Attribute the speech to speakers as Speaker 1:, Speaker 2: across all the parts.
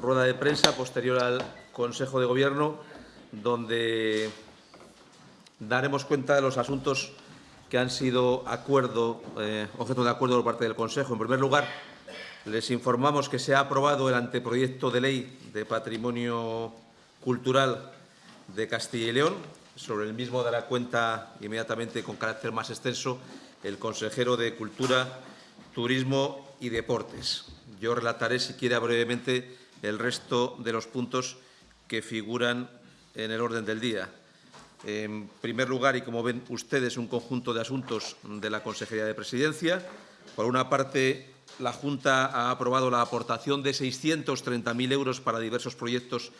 Speaker 1: rueda de prensa posterior al Consejo de Gobierno, donde daremos cuenta de los asuntos que han sido acuerdo, eh, objeto de acuerdo por parte del Consejo. En primer lugar, les informamos que se ha aprobado el anteproyecto de ley de patrimonio cultural de Castilla y León. Sobre el mismo dará cuenta inmediatamente con carácter más extenso el consejero de Cultura, Turismo y Deportes. Yo relataré, si quiere, brevemente el resto de los puntos que figuran en el orden del día. En primer lugar, y como ven ustedes, un conjunto de asuntos de la Consejería de Presidencia. Por una parte, la Junta ha aprobado la aportación de 630.000 euros para diversos proyectos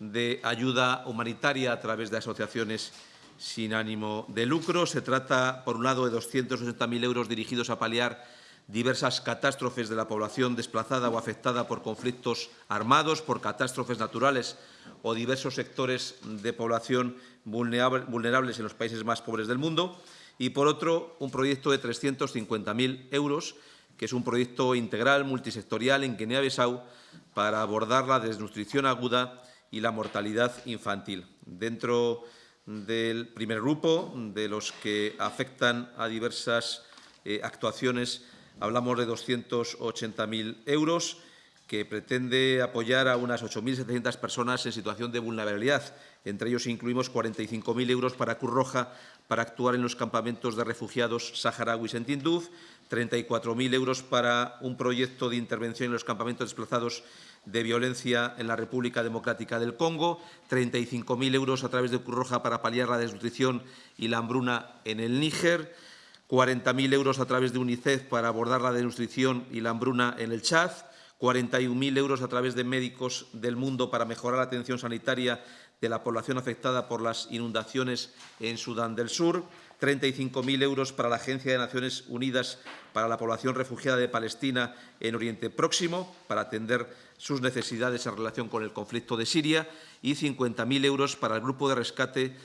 Speaker 1: de ayuda humanitaria a través de asociaciones sin ánimo de lucro. Se trata, por un lado, de 260.000 euros dirigidos a paliar diversas catástrofes de la población desplazada o afectada por conflictos armados, por catástrofes naturales o diversos sectores de población vulnerables en los países más pobres del mundo. Y, por otro, un proyecto de 350.000 euros, que es un proyecto integral, multisectorial en Guinea-Bissau para abordar la desnutrición aguda y la mortalidad infantil. Dentro del primer grupo, de los que afectan a diversas eh, actuaciones Hablamos de 280.000 euros que pretende apoyar a unas 8.700 personas en situación de vulnerabilidad. Entre ellos incluimos 45.000 euros para Cruz Roja para actuar en los campamentos de refugiados saharauis en Tinduf, 34.000 euros para un proyecto de intervención en los campamentos desplazados de violencia en la República Democrática del Congo, 35.000 euros a través de Cruz Roja para paliar la desnutrición y la hambruna en el Níger, 40.000 euros a través de UNICEF para abordar la desnutrición y la hambruna en el Chad, 41.000 euros a través de Médicos del Mundo para mejorar la atención sanitaria de la población afectada por las inundaciones en Sudán del Sur, 35.000 euros para la Agencia de Naciones Unidas para la población refugiada de Palestina en Oriente Próximo, para atender sus necesidades en relación con el conflicto de Siria, y 50.000 euros para el Grupo de Rescate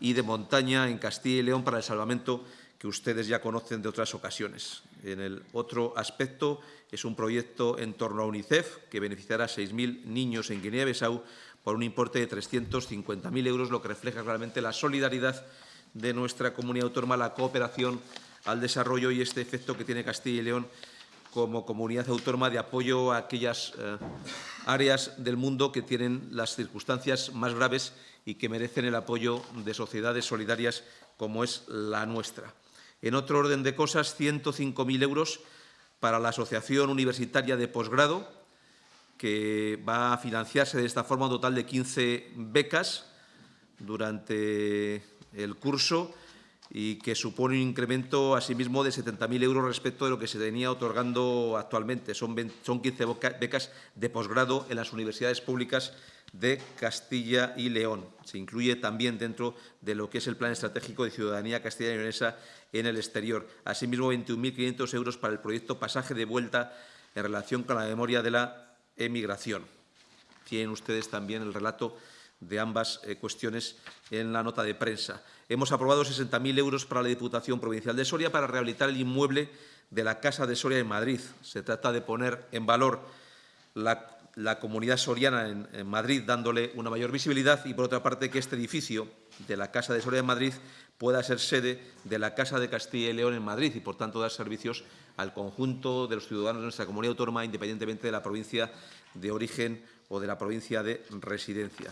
Speaker 1: y de Montaña en Castilla y León para el salvamento que ustedes ya conocen de otras ocasiones. En el otro aspecto es un proyecto en torno a UNICEF que beneficiará a 6.000 niños en Guinea-Bissau por un importe de 350.000 euros, lo que refleja claramente la solidaridad de nuestra comunidad autónoma, la cooperación al desarrollo y este efecto que tiene Castilla y León como comunidad autónoma de apoyo a aquellas eh, áreas del mundo que tienen las circunstancias más graves y que merecen el apoyo de sociedades solidarias como es la nuestra. En otro orden de cosas, 105.000 euros para la Asociación Universitaria de Posgrado, que va a financiarse de esta forma un total de 15 becas durante el curso y que supone un incremento asimismo de 70.000 euros respecto de lo que se venía otorgando actualmente. Son, 15 becas de posgrado en las universidades públicas de Castilla y León. Se incluye también dentro de lo que es el Plan Estratégico de Ciudadanía Castilla y Leonesa en el exterior. Asimismo, 21.500 euros para el proyecto Pasaje de Vuelta en relación con la memoria de la emigración. Tienen ustedes también el relato de ambas eh, cuestiones en la nota de prensa. Hemos aprobado 60.000 euros para la Diputación Provincial de Soria para rehabilitar el inmueble de la Casa de Soria en Madrid. Se trata de poner en valor la la comunidad soriana en, Madrid, dándole una mayor visibilidad y, por otra parte, que este edificio de la Casa de Soria en Madrid pueda ser sede de la Casa de Castilla y León en Madrid y, por tanto, dar servicios al conjunto de los ciudadanos de nuestra comunidad autónoma, independientemente de la provincia de origen o de la provincia de residencia.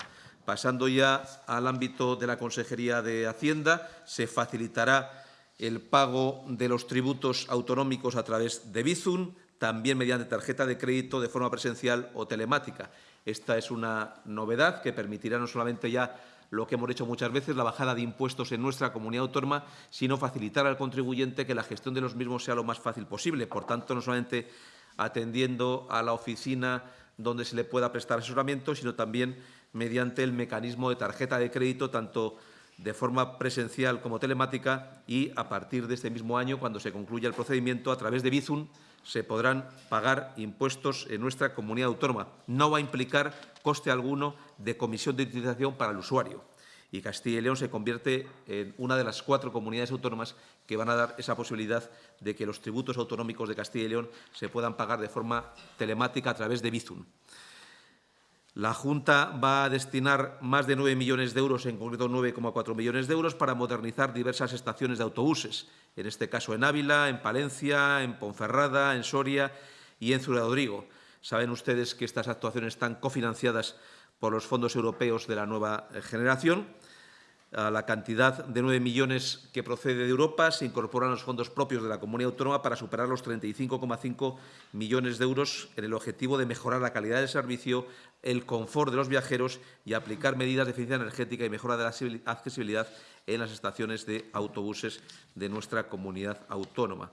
Speaker 1: Pasando ya al ámbito de la Consejería de Hacienda, se facilitará el pago de los tributos autonómicos a través de Bizum, también mediante tarjeta de crédito de forma presencial o telemática. Esta es una novedad que permitirá no solamente ya lo que hemos hecho muchas veces, la bajada de impuestos en nuestra comunidad autónoma, sino facilitar al contribuyente que la gestión de los mismos sea lo más fácil posible. Por tanto, no solamente atendiendo a la oficina donde se le pueda prestar asesoramiento, sino también mediante el mecanismo de tarjeta de crédito, tanto de forma presencial como telemática y a partir de este mismo año, cuando se concluya el procedimiento, a través de Bizum, se podrán pagar impuestos en nuestra comunidad autónoma. No va a implicar coste alguno de comisión de utilización para el usuario. Y Castilla y León se convierte en una de las cuatro comunidades autónomas que van a dar esa posibilidad de que los tributos autonómicos de Castilla y León se puedan pagar de forma telemática a través de Bizum. La Junta va a destinar más de 9 millones de euros, en concreto 9,4 millones de euros, para modernizar diversas estaciones de autobuses, en este caso en Ávila, en Palencia, en Ponferrada, en Soria y en Ciudad Rodrigo. Saben ustedes que estas actuaciones están cofinanciadas por los fondos europeos de la nueva generación la cantidad de 9 millones que procede de Europa se incorporan los fondos propios de la comunidad autónoma para superar los 35,5 millones de euros en el objetivo de mejorar la calidad del servicio, el confort de los viajeros y aplicar medidas de eficiencia energética y mejora de la accesibilidad en las estaciones de autobuses de nuestra comunidad autónoma.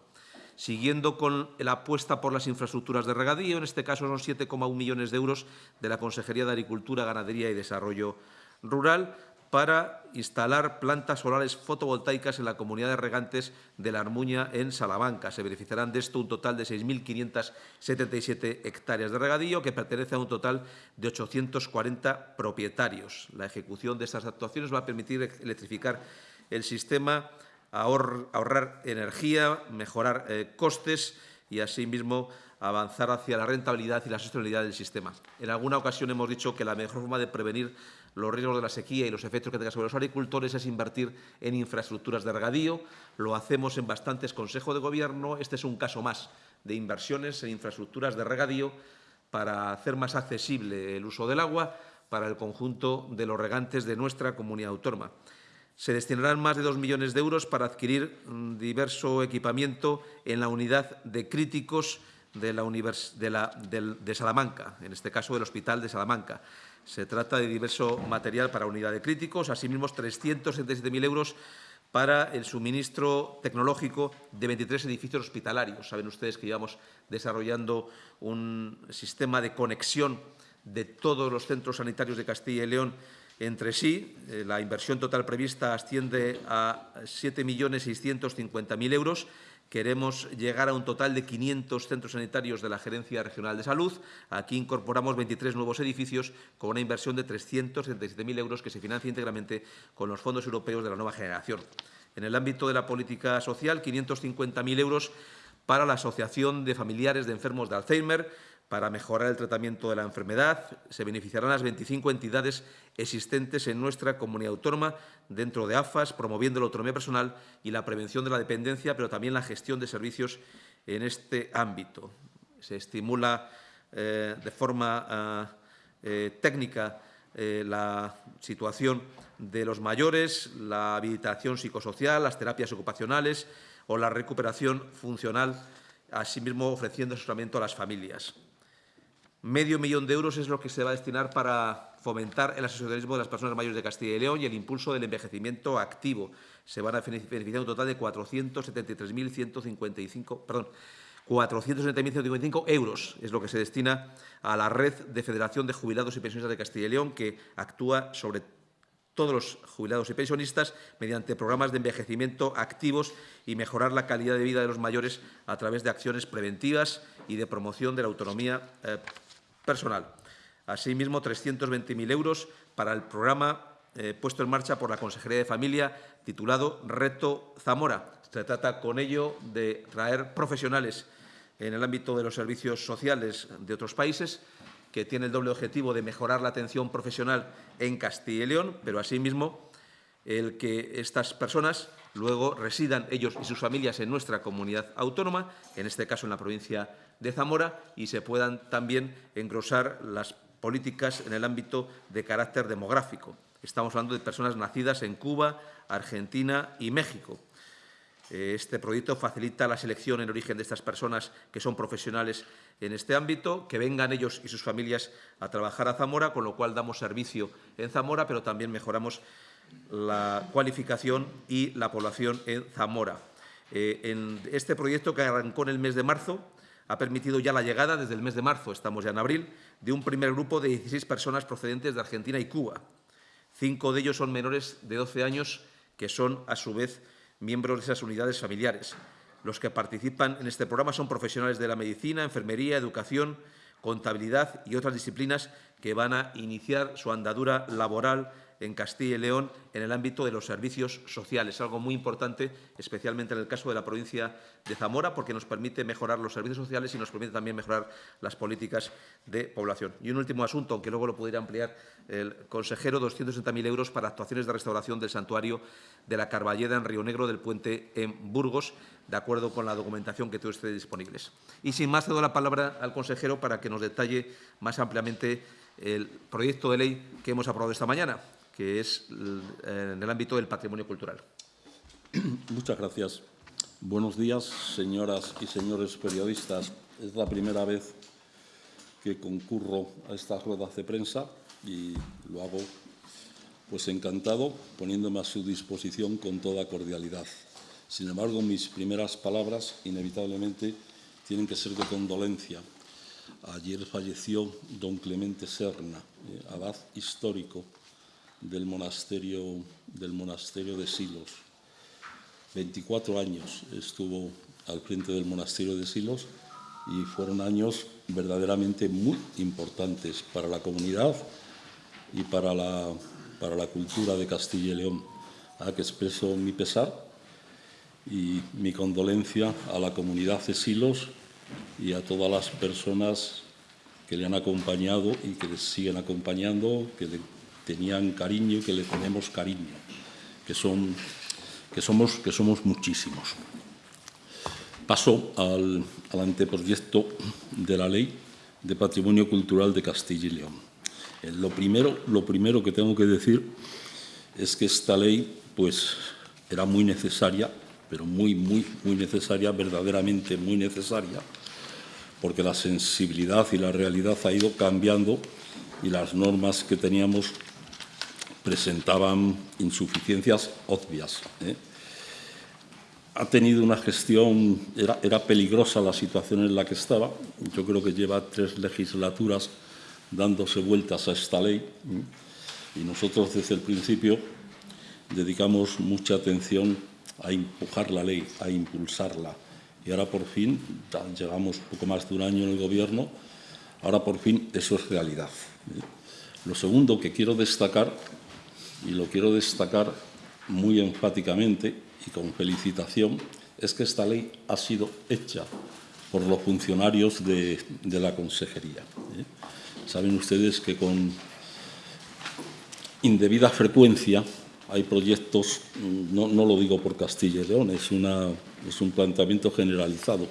Speaker 1: Siguiendo con la apuesta por las infraestructuras de regadío, en este caso son 7,1 millones de euros de la Consejería de Agricultura, Ganadería y Desarrollo Rural, para instalar plantas solares fotovoltaicas en la comunidad de regantes de la Armuña, en Salamanca. Se beneficiarán de esto un total de 6.577 hectáreas de regadío, que pertenece a un total de 840 propietarios. La ejecución de estas actuaciones va a permitir electrificar el sistema, ahorrar energía, mejorar eh, costes y, asimismo, avanzar hacia la rentabilidad y la sostenibilidad del sistema. En alguna ocasión hemos dicho que la mejor forma de prevenir los riesgos de la sequía y los efectos que tenga sobre los agricultores es invertir en infraestructuras de regadío. Lo hacemos en bastantes consejos de gobierno. Este es un caso más de inversiones en infraestructuras de regadío para hacer más accesible el uso del agua para el conjunto de los regantes de nuestra comunidad autónoma. Se destinarán más de dos millones de euros para adquirir mm, diverso equipamiento en la unidad de críticos de, la de, la, de Salamanca, en este caso del Hospital de Salamanca. Se trata de diverso material para unidad de críticos, asimismo 377.000 euros para el suministro tecnológico de 23 edificios hospitalarios. Saben ustedes que llevamos desarrollando un sistema de conexión de todos los centros sanitarios de Castilla y León entre sí. Eh, la inversión total prevista asciende a 7.650.000 euros Queremos llegar a un total de 500 centros sanitarios de la Gerencia Regional de Salud. Aquí incorporamos 23 nuevos edificios con una inversión de 377.000 euros que se financia íntegramente con los fondos europeos de la nueva generación. En el ámbito de la política social, 550.000 euros para la Asociación de Familiares de Enfermos de Alzheimer, para mejorar el tratamiento de la enfermedad. Se beneficiarán las 25 entidades existentes en nuestra comunidad autónoma dentro de AFAS, promoviendo la autonomía personal y la prevención de la dependencia, pero también la gestión de servicios en este ámbito. Se estimula eh, de forma eh, eh, técnica la situación de los mayores, la habilitación psicosocial, las terapias ocupacionales o la recuperación funcional, asimismo ofreciendo asesoramiento a las familias. Medio millón de euros es lo que se va a destinar para fomentar el asociacionismo de las personas mayores de Castilla y León y el impulso del envejecimiento activo. Se van a beneficiar un total de 473.155, perdón, 470.155 euros es lo que se destina a la red de Federación de Jubilados y Pensionistas de Castilla y León, que actúa sobre todos los jubilados y pensionistas mediante programas de envejecimiento activos y mejorar la calidad de vida de los mayores a través de acciones preventivas y de promoción de la autonomía eh, personal. Asimismo, 320.000 euros para el programa eh, puesto en marcha por la Consejería de Familia titulado Reto Zamora. Se trata con ello de traer profesionales en el ámbito de los servicios sociales de otros países que tiene el doble objetivo de mejorar la atención profesional en Castilla y León, pero asimismo el que estas personas luego residan ellos y sus familias en nuestra comunidad autónoma, en este caso en la provincia de Zamora, y se puedan también engrosar las políticas en el ámbito de carácter demográfico. Estamos hablando de personas nacidas en Cuba, Argentina y México. Eh, este proyecto facilita la selección en origen de estas personas que son profesionales en este ámbito, que vengan ellos y sus familias a trabajar a Zamora, con lo cual damos servicio en Zamora, pero también mejoramos la cualificación y la población en Zamora. Eh, en este proyecto que arrancó en el mes de marzo ha permitido ya la llegada, desde el mes de marzo, estamos ya en abril, de un primer grupo de 16 personas procedentes de Argentina y Cuba. Cinco de ellos son menores de 12 años, que son, a su vez, miembros de esas unidades familiares. Los que participan en este programa son profesionales de la medicina, enfermería, educación, contabilidad y otras disciplinas que van a iniciar su andadura laboral en Castilla y León en el ámbito de los servicios sociales, algo muy importante, especialmente en el caso de la provincia de Zamora, porque nos permite mejorar los servicios sociales y nos permite también mejorar las políticas de población. Y un último asunto, aunque luego lo pudiera ampliar el consejero, 260.000 euros para actuaciones de restauración del santuario de la Carballeda en Río Negro del puente en Burgos, de acuerdo con la documentación que todos ustedes disponibles. Y sin más, cedo la palabra al consejero para que nos detalle más ampliamente el proyecto de ley que hemos aprobado esta mañana, que es en el ámbito del patrimonio cultural.
Speaker 2: Muchas gracias. Buenos días, señoras y señores periodistas. Es la primera vez que concurro a estas ruedas de prensa y lo hago pues encantado, poniéndome a su disposición con toda cordialidad. Sin embargo, mis primeras palabras, inevitablemente, tienen que ser de condolencia. Ayer falleció don Clemente Serna, eh, abad histórico del monasterio, del monasterio de Silos. 24 años estuvo al frente del monasterio de Silos y fueron años verdaderamente muy importantes para la comunidad y para la, para la cultura de Castilla y León. A que expreso mi pesar y mi condolencia a la comunidad de Silos y a todas las personas que le han acompañado y que le siguen acompañando, que le tenían cariño y que le tenemos cariño, que, son, que, somos, que somos muchísimos. Paso al, al anteproyecto de la Ley de Patrimonio Cultural de Castilla y León. Eh, lo primero, lo primero que tengo que decir es que esta ley pues, era muy necesaria pero muy, muy, muy necesaria, verdaderamente muy necesaria, porque la sensibilidad y la realidad ha ido cambiando y las normas que teníamos presentaban insuficiencias obvias. ¿eh? Ha tenido una gestión, era, era, peligrosa la situación en la que estaba, yo creo que lleva tres legislaturas dándose vueltas a esta ley ¿eh? y nosotros desde el principio dedicamos mucha atención a empujar la ley, a impulsarla. Y ahora por fin, llevamos poco más de un año en el Gobierno, ahora por fin eso es realidad. Lo segundo que quiero destacar, y lo quiero destacar muy enfáticamente y con felicitación, es que esta ley ha sido hecha por los funcionarios de, de la Consejería. ¿eh? Saben ustedes que con indebida frecuencia hay proyectos, no, no, lo digo por Castilla y León, es, una, es un planteamiento generalizado.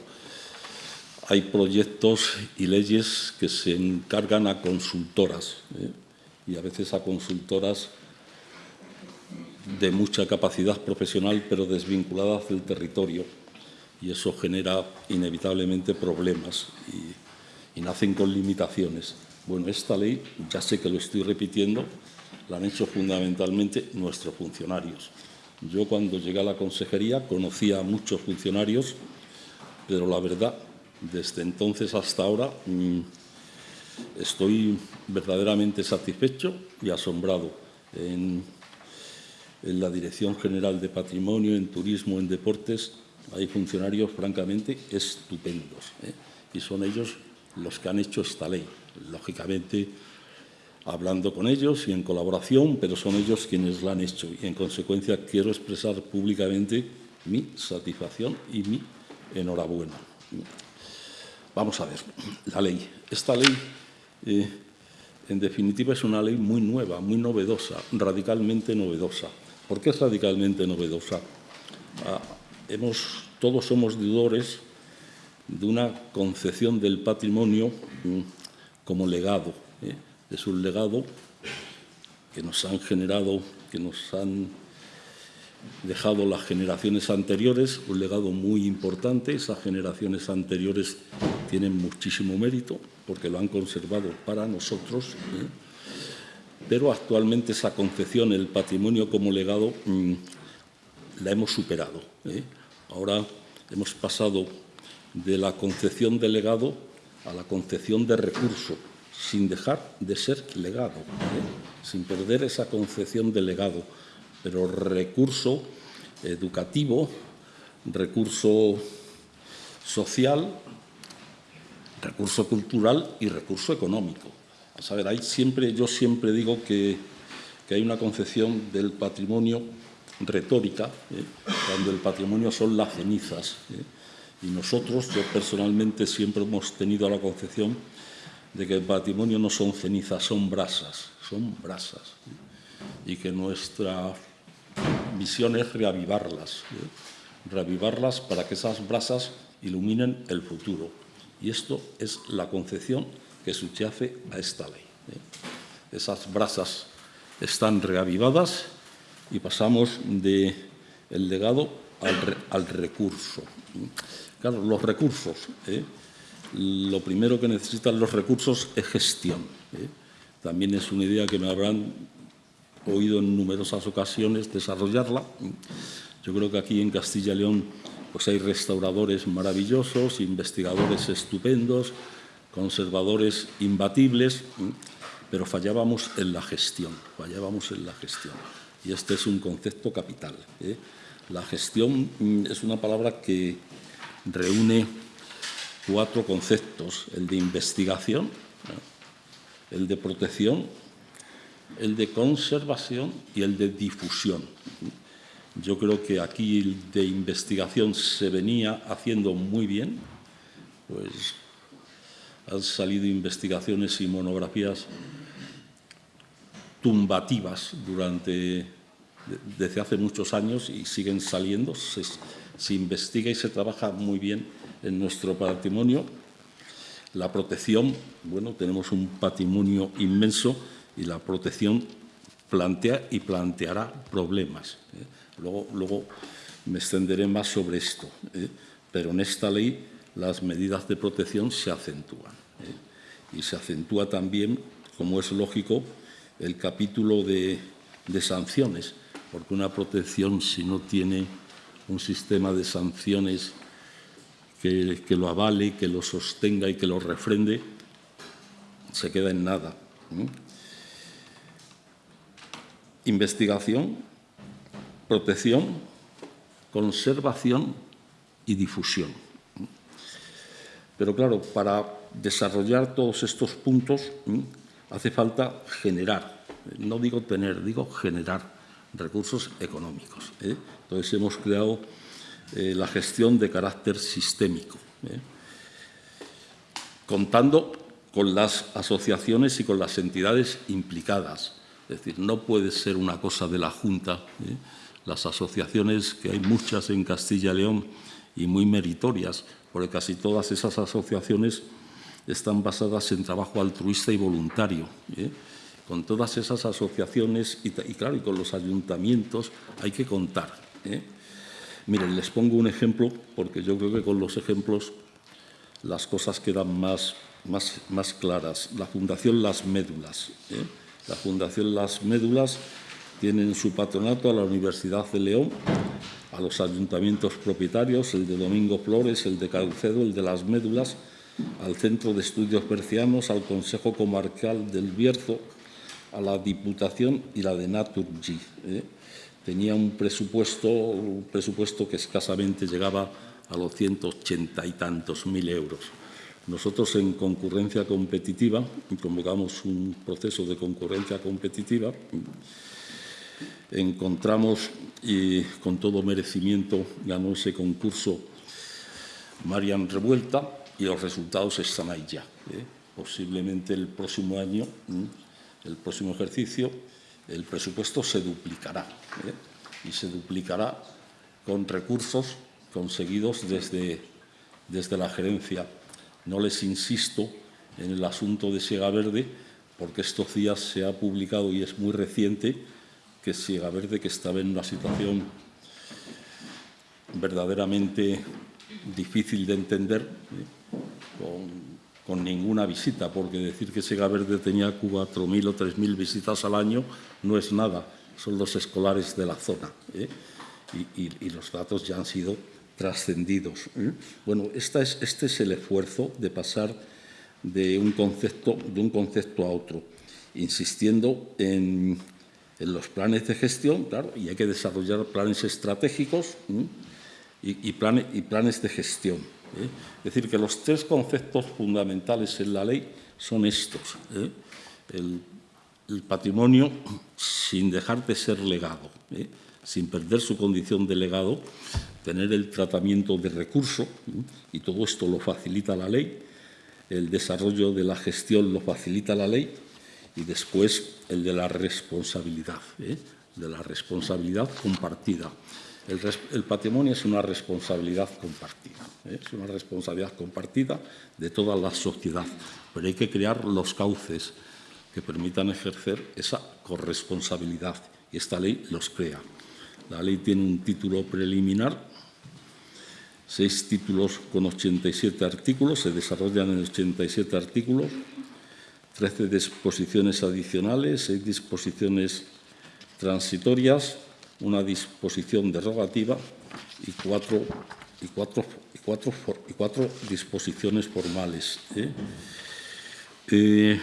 Speaker 2: Hay proyectos y leyes que se encargan a consultoras ¿eh? y a veces a consultoras de mucha capacidad profesional pero desvinculadas del territorio y eso genera inevitablemente problemas y, y nacen con limitaciones. Bueno, esta ley, ya sé que lo estoy repitiendo, la han hecho fundamentalmente nuestros funcionarios. Yo cuando llegué a la consejería conocía a muchos funcionarios, pero la verdad, desde entonces hasta ahora mmm, estoy verdaderamente satisfecho y asombrado. En, en, la Dirección General de Patrimonio, en Turismo, en Deportes, hay funcionarios francamente estupendos. ¿eh? Y son ellos los que han hecho esta ley. Lógicamente, hablando con ellos y en colaboración, pero son ellos quienes la han hecho. Y en consecuencia quiero expresar públicamente mi satisfacción y mi enhorabuena. Vamos a ver, la ley. Esta ley, eh, en definitiva, es una ley muy nueva, muy novedosa, radicalmente novedosa. ¿Por qué es radicalmente novedosa? Ah, todos somos deudores de una concepción del patrimonio mm, como legado. ¿eh? Es un legado que nos han generado, que nos han dejado las generaciones anteriores, un legado muy importante. Esas generaciones anteriores tienen muchísimo mérito porque lo han conservado para nosotros. ¿eh? Pero actualmente esa concepción, el patrimonio como legado, mmm, la hemos superado. ¿eh? Ahora hemos pasado de la concepción de legado a la concepción de recurso sin dejar de ser legado, ¿eh? sin perder esa concepción de legado, pero recurso educativo, recurso social, recurso cultural y recurso económico. A saber, hay siempre, yo siempre digo que que hay una concepción del patrimonio retórica, ¿eh? cuando el patrimonio son las cenizas. ¿eh? Y nosotros, yo personalmente, siempre hemos tenido la concepción de que el patrimonio no son cenizas, son brasas, son brasas. ¿eh? Y que nuestra misión es reavivarlas, reavivarlas para que esas brasas iluminen el futuro. Y esto es la concepción que subyace a esta ley. Esas brasas están reavivadas y pasamos del legado al, recurso. Claro, los recursos. ¿eh? Lo primero que necesitan los recursos es gestión. ¿eh? También es una idea que me habrán oído en numerosas ocasiones desarrollarla. Yo creo que aquí en Castilla y León pues hay restauradores maravillosos, investigadores estupendos, conservadores imbatibles, ¿eh? pero fallábamos en la gestión, fallábamos en la gestión y este es un concepto capital. ¿eh? La gestión mm, es una palabra que reúne cuatro conceptos, el de investigación, el de protección, el de conservación y el de difusión. Yo creo que aquí el de investigación se venía haciendo muy bien, pues han salido investigaciones y monografías tumbativas durante, desde hace muchos años y siguen saliendo. Se, investiga y se trabaja muy bien en nuestro patrimonio. La protección, bueno, tenemos un patrimonio inmenso y la protección plantea y planteará problemas. ¿eh? Luego, luego me extenderé más sobre esto, ¿eh? pero en esta ley las medidas de protección se acentúan. ¿eh? Y se acentúa también, como es lógico, el capítulo de, sanciones, porque una protección si no tiene un sistema de sanciones que, lo avale, que lo sostenga y que lo refrende, se queda en nada. Investigación, protección, conservación y difusión. Pero claro, para desarrollar todos estos puntos hace falta generar, no digo tener, digo generar recursos económicos. ¿eh? Entonces hemos creado eh, la gestión de carácter sistémico, ¿eh? contando con las asociaciones y con las entidades implicadas. Es decir, no puede ser una cosa de la Junta. Las asociaciones, que hay muchas en Castilla y León y muy meritorias, porque casi todas esas asociaciones están basadas en trabajo altruista y voluntario. ¿eh? Con todas esas asociaciones y, claro, con los ayuntamientos hay que contar. ¿eh? Miren, les pongo un ejemplo, porque yo creo que con los ejemplos las cosas quedan más, más, más claras. La Fundación Las Médulas. ¿eh? La Fundación Las Médulas tiene en su patronato a la Universidad de León, a los ayuntamientos propietarios, el de Domingo Flores, el de Caucedo, el de Las Médulas, al Centro de Estudios Bercianos, al Consejo Comarcal del Bierzo, a la Diputación y la de Naturgy. ¿eh? Tenía un presupuesto, presupuesto que escasamente llegaba a los 180 y tantos mil euros. Nosotros en concurrencia competitiva, convocamos un proceso de concurrencia competitiva, encontramos y con todo merecimiento ganó ese concurso Marian Revuelta, y los resultados están ahí ya. ¿eh? Posiblemente el próximo año, el próximo ejercicio, el presupuesto se duplicará ¿eh? y se duplicará con recursos conseguidos desde, desde la gerencia. No les insisto en el asunto de Siega Verde, porque estos días se ha publicado y es muy reciente que Siega Verde, que estaba en una situación verdaderamente difícil de entender, ¿eh? con, ninguna visita, porque decir que Sega Verde tenía 4.000 o 3.000 visitas al año no es nada, son los escolares de la zona. ¿eh? Y, los datos ya han sido trascendidos. ¿eh? Bueno, esta es, este es el esfuerzo de pasar de un concepto, de un concepto a otro, insistiendo en, los planes de gestión, claro, y hay que desarrollar planes estratégicos y, planes de gestión. ¿Eh? Es decir, que los tres conceptos fundamentales en la ley son estos. ¿eh? El el patrimonio, sin dejar de ser legado, ¿eh? sin perder su condición de legado, tener el tratamiento de recurso, y todo esto lo facilita la ley, el desarrollo de la gestión lo facilita la ley, y después el de la responsabilidad, de la responsabilidad compartida. El, patrimonio es una responsabilidad compartida. Es una responsabilidad compartida de toda la sociedad, pero hay que crear los cauces que permitan ejercer esa corresponsabilidad y esta ley los crea. La ley tiene un título preliminar, seis títulos con 87 artículos, se desarrollan en 87 artículos, 13 disposiciones adicionales, seis disposiciones transitorias, una disposición derogativa y cuatro, y cuatro, cuatro, y cuatro disposiciones formales. ¿eh? Eh,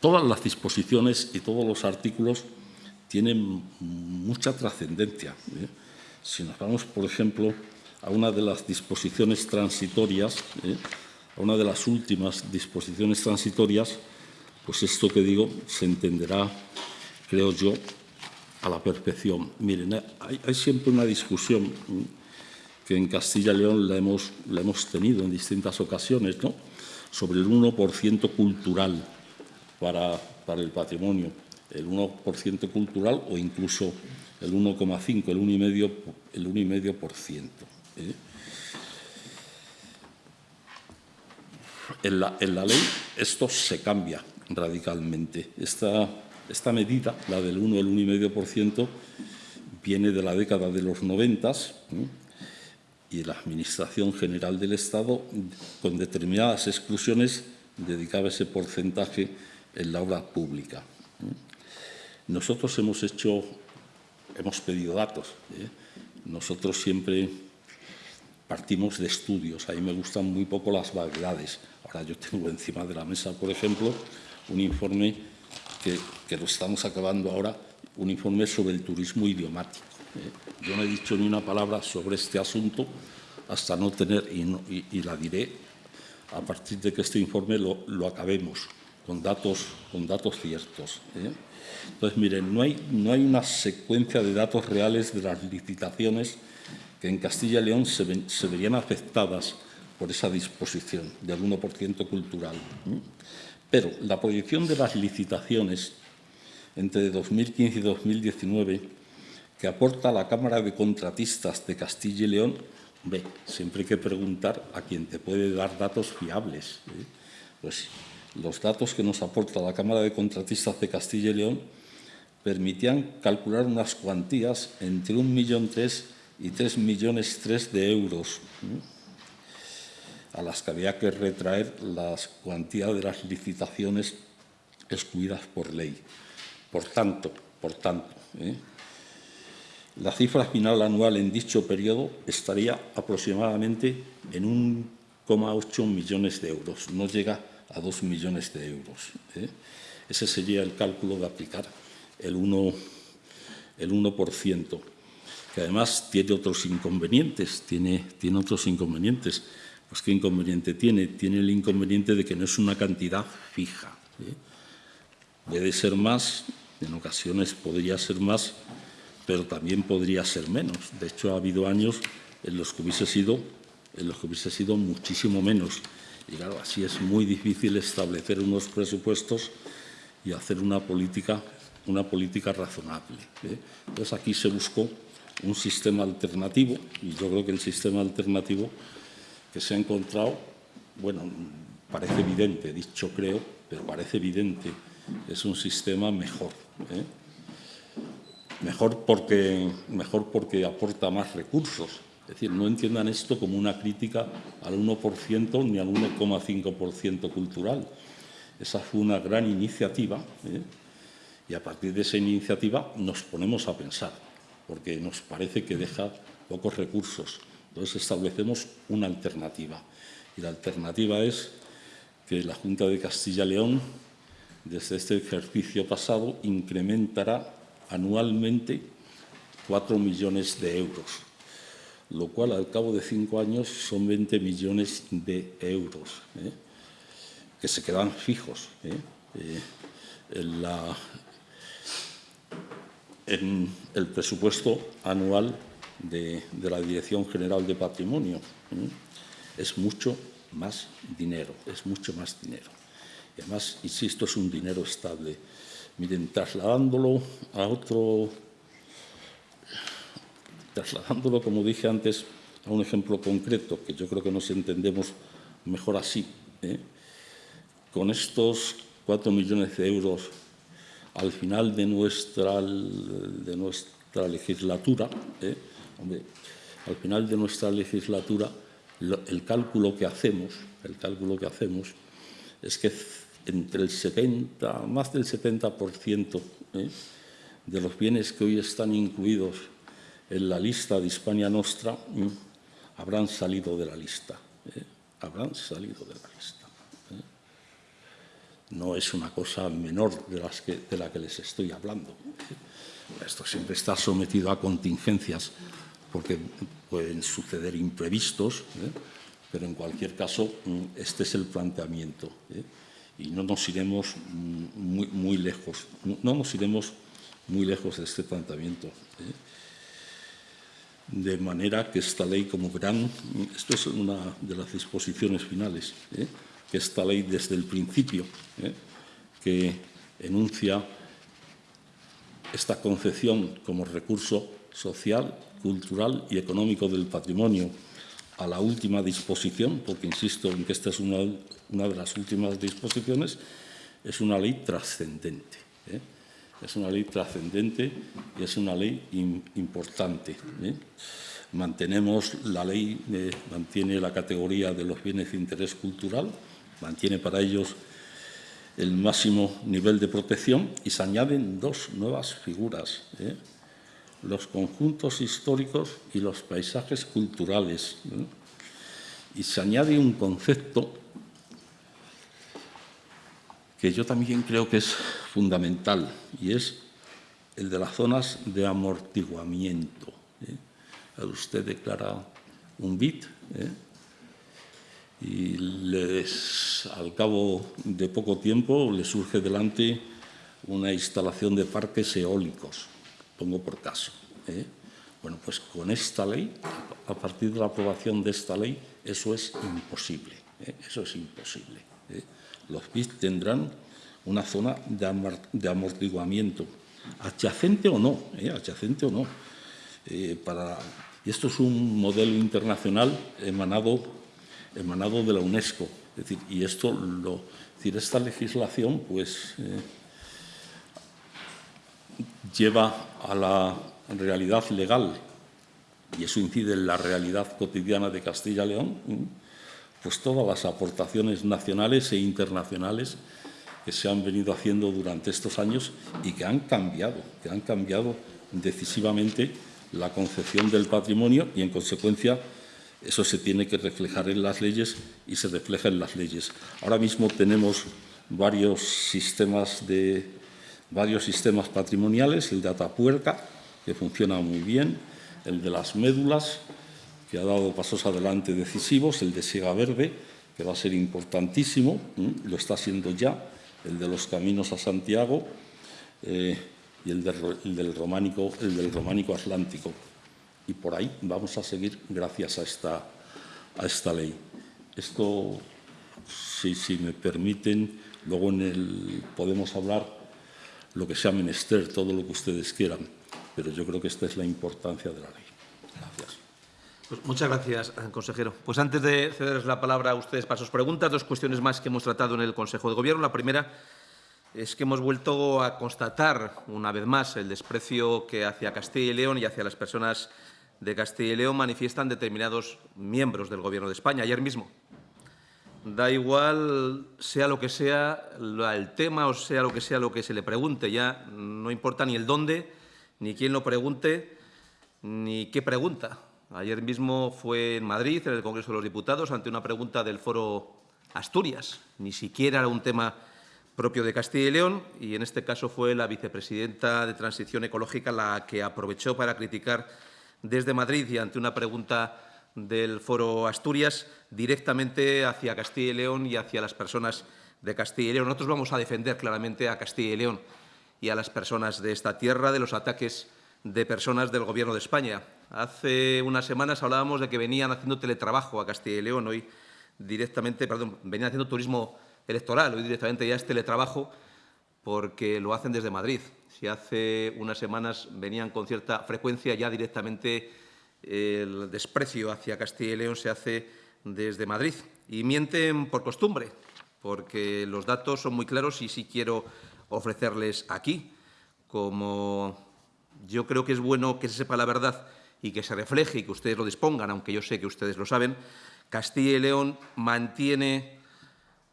Speaker 2: todas las disposiciones y todos los artículos tienen mucha trascendencia. ¿eh? Si nos vamos, por ejemplo, a una de las disposiciones transitorias, a una de las últimas disposiciones transitorias, pues esto que digo se entenderá, creo yo, a la perfección. Miren, hay, siempre una discusión en Castilla y León la hemos, la tenido en distintas ocasiones, ¿no? sobre el 1% cultural para, el patrimonio, el 1% cultural o incluso el 1,5, el 1,5%. El 1,5%. ¿eh? En la, ley esto se cambia radicalmente. Esta, medida, la del 1 el 1,5%, viene de la década de los 90 y la Administración General del Estado, con determinadas exclusiones, dedicaba ese porcentaje en la obra pública. Nosotros hemos hecho, hemos pedido datos. ¿eh? Nosotros siempre partimos de estudios. A mí me gustan muy poco las vaguedades. Ahora yo tengo encima de la mesa, por ejemplo, un informe que, lo estamos acabando ahora, un informe sobre el turismo idiomático. ¿Eh? Yo no he dicho ni una palabra sobre este asunto hasta no tener, y, la diré a partir de que este informe lo, acabemos con datos, con datos ciertos. ¿eh? Entonces, miren, no hay, no hay una secuencia de datos reales de las licitaciones que en Castilla y León se, verían afectadas por esa disposición del 1% cultural. Pero la proyección de las licitaciones entre 2015 y 2019 que aporta la Cámara de Contratistas de Castilla y León, ve, siempre hay que preguntar a quien te puede dar datos fiables. ¿eh? Pues los datos que nos aporta la Cámara de Contratistas de Castilla y León permitían calcular unas cuantías entre 1.3 millón y 3 millones 3 de euros, a las que había que retraer las cuantías de las licitaciones excluidas por ley. Por tanto, por tanto ¿eh? La cifra final anual en dicho periodo estaría aproximadamente en 1,8 millones de euros, no llega a 2 millones de euros. ¿eh? Ese sería el cálculo de aplicar el 1%. El 1% que además tiene otros inconvenientes, tiene, tiene otros inconvenientes. Pues ¿qué inconveniente tiene? Tiene el inconveniente de que no es una cantidad fija. ¿eh? Puede ser más, en ocasiones podría ser más, pero también podría ser menos. De hecho, ha habido años en los que hubiese sido, en los que hubiese sido muchísimo menos. Y claro, así es muy difícil establecer unos presupuestos y hacer una política, una política razonable. ¿eh? Entonces, aquí se buscó un sistema alternativo, y yo creo que el sistema alternativo que se ha encontrado, bueno, parece evidente, dicho creo, pero parece evidente, es un sistema mejor. ¿eh? Mejor, porque, mejor porque aporta más recursos. Es decir, no entiendan esto como una crítica al 1% ni al 1,5% cultural. Esa fue una gran iniciativa ¿eh? y a partir de esa iniciativa nos ponemos a pensar porque nos parece que deja pocos recursos. Entonces establecemos una alternativa. Y la alternativa es que la Junta de Castilla y León, desde este ejercicio pasado, incrementará anualmente 4 millones de euros, lo cual al cabo de cinco años son 20 millones de euros, ¿eh? que se quedan fijos. ¿eh? Eh, en, el presupuesto anual de, de, la Dirección General de Patrimonio. Es mucho más dinero, es mucho más dinero. Y además, insisto, es un dinero estable. Miren, trasladándolo a otro, trasladándolo, como dije antes, a un ejemplo concreto, que yo creo que nos entendemos mejor así. ¿eh? Con estos cuatro millones de euros al final de nuestra, de nuestra legislatura, ¿eh? Hombre, al final de nuestra legislatura, el cálculo que hacemos, el cálculo que hacemos es que entre el 70, más del 70% ¿eh? de los bienes que hoy están incluidos en la lista de Hispania Nostra ¿eh? habrán salido de la lista. ¿eh? Habrán salido de la lista. No es una cosa menor de, la que les estoy hablando. Esto siempre está sometido a contingencias porque pueden suceder imprevistos, pero en cualquier caso mm, este es el planteamiento y no nos iremos muy, muy, lejos, no nos iremos muy lejos de este planteamiento. ¿eh? De manera que esta ley, como verán, esto es una de las disposiciones finales, ¿eh? que esta ley desde el principio, ¿eh? que enuncia esta concepción como recurso social, cultural y económico del patrimonio a la última disposición, porque insisto en que esta es una, una de las últimas disposiciones, es una ley trascendente. ¿eh? Es una ley trascendente y es una ley importante. ¿eh? Mantenemos la ley, eh, mantiene la categoría de los bienes de interés cultural, mantiene para ellos el máximo nivel de protección y se añaden dos nuevas figuras los conjuntos históricos y los paisajes culturales. Y se añade un concepto que yo también creo que es fundamental, y es el de las zonas de amortiguamiento. ¿eh? Usted declara un bit ¿eh? y les, al cabo de poco tiempo le surge delante una instalación de parques eólicos pongo por caso. ¿eh? Bueno, pues con esta ley, a partir de la aprobación de esta ley, eso es imposible. ¿eh? Eso es imposible. ¿Eh? Los BIC tendrán una zona de, amortiguamiento, adyacente o no, adyacente o no. para, y esto es un modelo internacional emanado, emanado de la UNESCO. Es decir, y esto lo, decir, esta legislación, pues lleva a la realidad legal, y eso incide en la realidad cotidiana de Castilla y León, pues todas las aportaciones nacionales e internacionales que se han venido haciendo durante estos años y que han cambiado, que han cambiado decisivamente la concepción del patrimonio y, en consecuencia, eso se tiene que reflejar en las leyes y se refleja en las leyes. Ahora mismo tenemos varios sistemas de varios sistemas patrimoniales, el de Atapuerca, que funciona muy bien, el de las médulas, que ha dado pasos adelante decisivos, el de Siega Verde, que va a ser importantísimo, lo está haciendo ya, el de los caminos a Santiago eh, y el, del románico, el del románico atlántico. Y por ahí vamos a seguir gracias a esta, a esta ley. Esto, si, si me permiten, luego en el, podemos hablar lo que sea menester, todo lo que ustedes quieran, pero yo creo que esta es la importancia de la ley. Gracias.
Speaker 1: Pues muchas gracias, consejero. Pues antes de cederles la palabra a ustedes para sus preguntas, dos cuestiones más que hemos tratado en el Consejo de Gobierno. La primera es que hemos vuelto a constatar una vez más el desprecio que hacia Castilla y León y hacia las personas de Castilla y León manifiestan determinados miembros del Gobierno de España. Ayer mismo da igual sea lo que sea el tema o sea lo que sea lo que se le pregunte, ya no importa ni el dónde, ni quién lo pregunte, ni qué pregunta. Ayer mismo fue en Madrid, en el Congreso de los Diputados, ante una pregunta del Foro Asturias. Ni siquiera era un tema propio de Castilla y León y en este caso fue la vicepresidenta de Transición Ecológica la que aprovechó para criticar desde Madrid y ante una pregunta del Foro Asturias directamente hacia Castilla y León y hacia las personas de Castilla y León. Nosotros vamos a defender claramente a Castilla y León y a las personas de esta tierra de los ataques de personas del Gobierno de España. Hace unas semanas hablábamos de que venían haciendo teletrabajo a Castilla y León. Hoy directamente, perdón, venían haciendo turismo electoral. Hoy directamente ya es teletrabajo porque lo hacen desde Madrid. Si hace unas semanas venían con cierta frecuencia, ya directamente el desprecio hacia Castilla y León se hace desde Madrid. Y mienten por costumbre, porque los datos son muy claros y sí quiero ofrecerles aquí. Como yo creo que es bueno que se sepa la verdad y que se refleje y que ustedes lo dispongan, aunque yo sé que ustedes lo saben, Castilla y León mantiene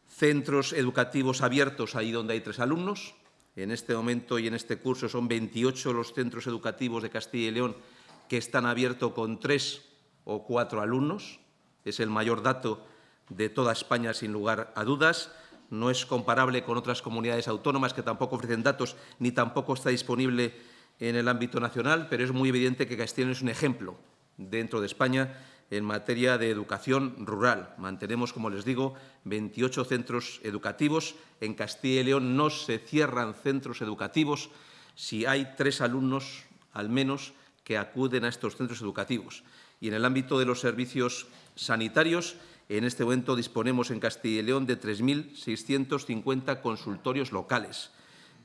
Speaker 1: centros educativos abiertos ahí donde hay tres alumnos. En este momento y en este curso son 28 los centros educativos de Castilla y León que están abiertos con tres o cuatro alumnos. Es el mayor dato de toda España, sin lugar a dudas. No es comparable con otras comunidades autónomas que tampoco ofrecen datos ni tampoco está disponible en el ámbito nacional, pero es muy evidente que León es un ejemplo dentro de España en materia de educación rural. Mantenemos, como les digo, 28 centros educativos. En Castilla y León no se cierran centros educativos si hay tres alumnos, al menos, que acuden a estos centros educativos. Y en el ámbito de los servicios sanitarios, en este momento disponemos en Castilla y León de 3.650 consultorios locales.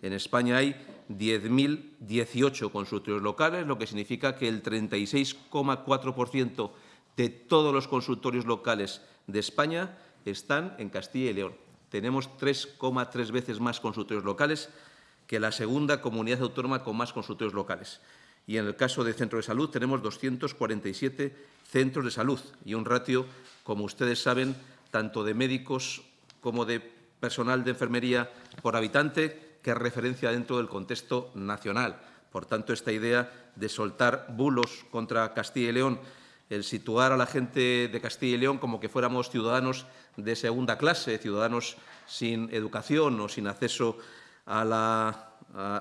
Speaker 1: En España hay 10.018 consultorios locales, lo que significa que el 36,4% de todos los consultorios locales de España están en Castilla y León. Tenemos 3,3 veces más consultorios locales que la segunda comunidad autónoma con más consultorios locales. Y en el caso de centro de salud tenemos 247 centros de salud y un ratio, como ustedes saben, tanto de médicos como de personal de enfermería por habitante, que es referencia dentro del contexto nacional. Por tanto, esta idea de soltar bulos contra Castilla y León el situar a la gente de Castilla y León como que fuéramos ciudadanos de segunda clase, ciudadanos sin educación o sin acceso a,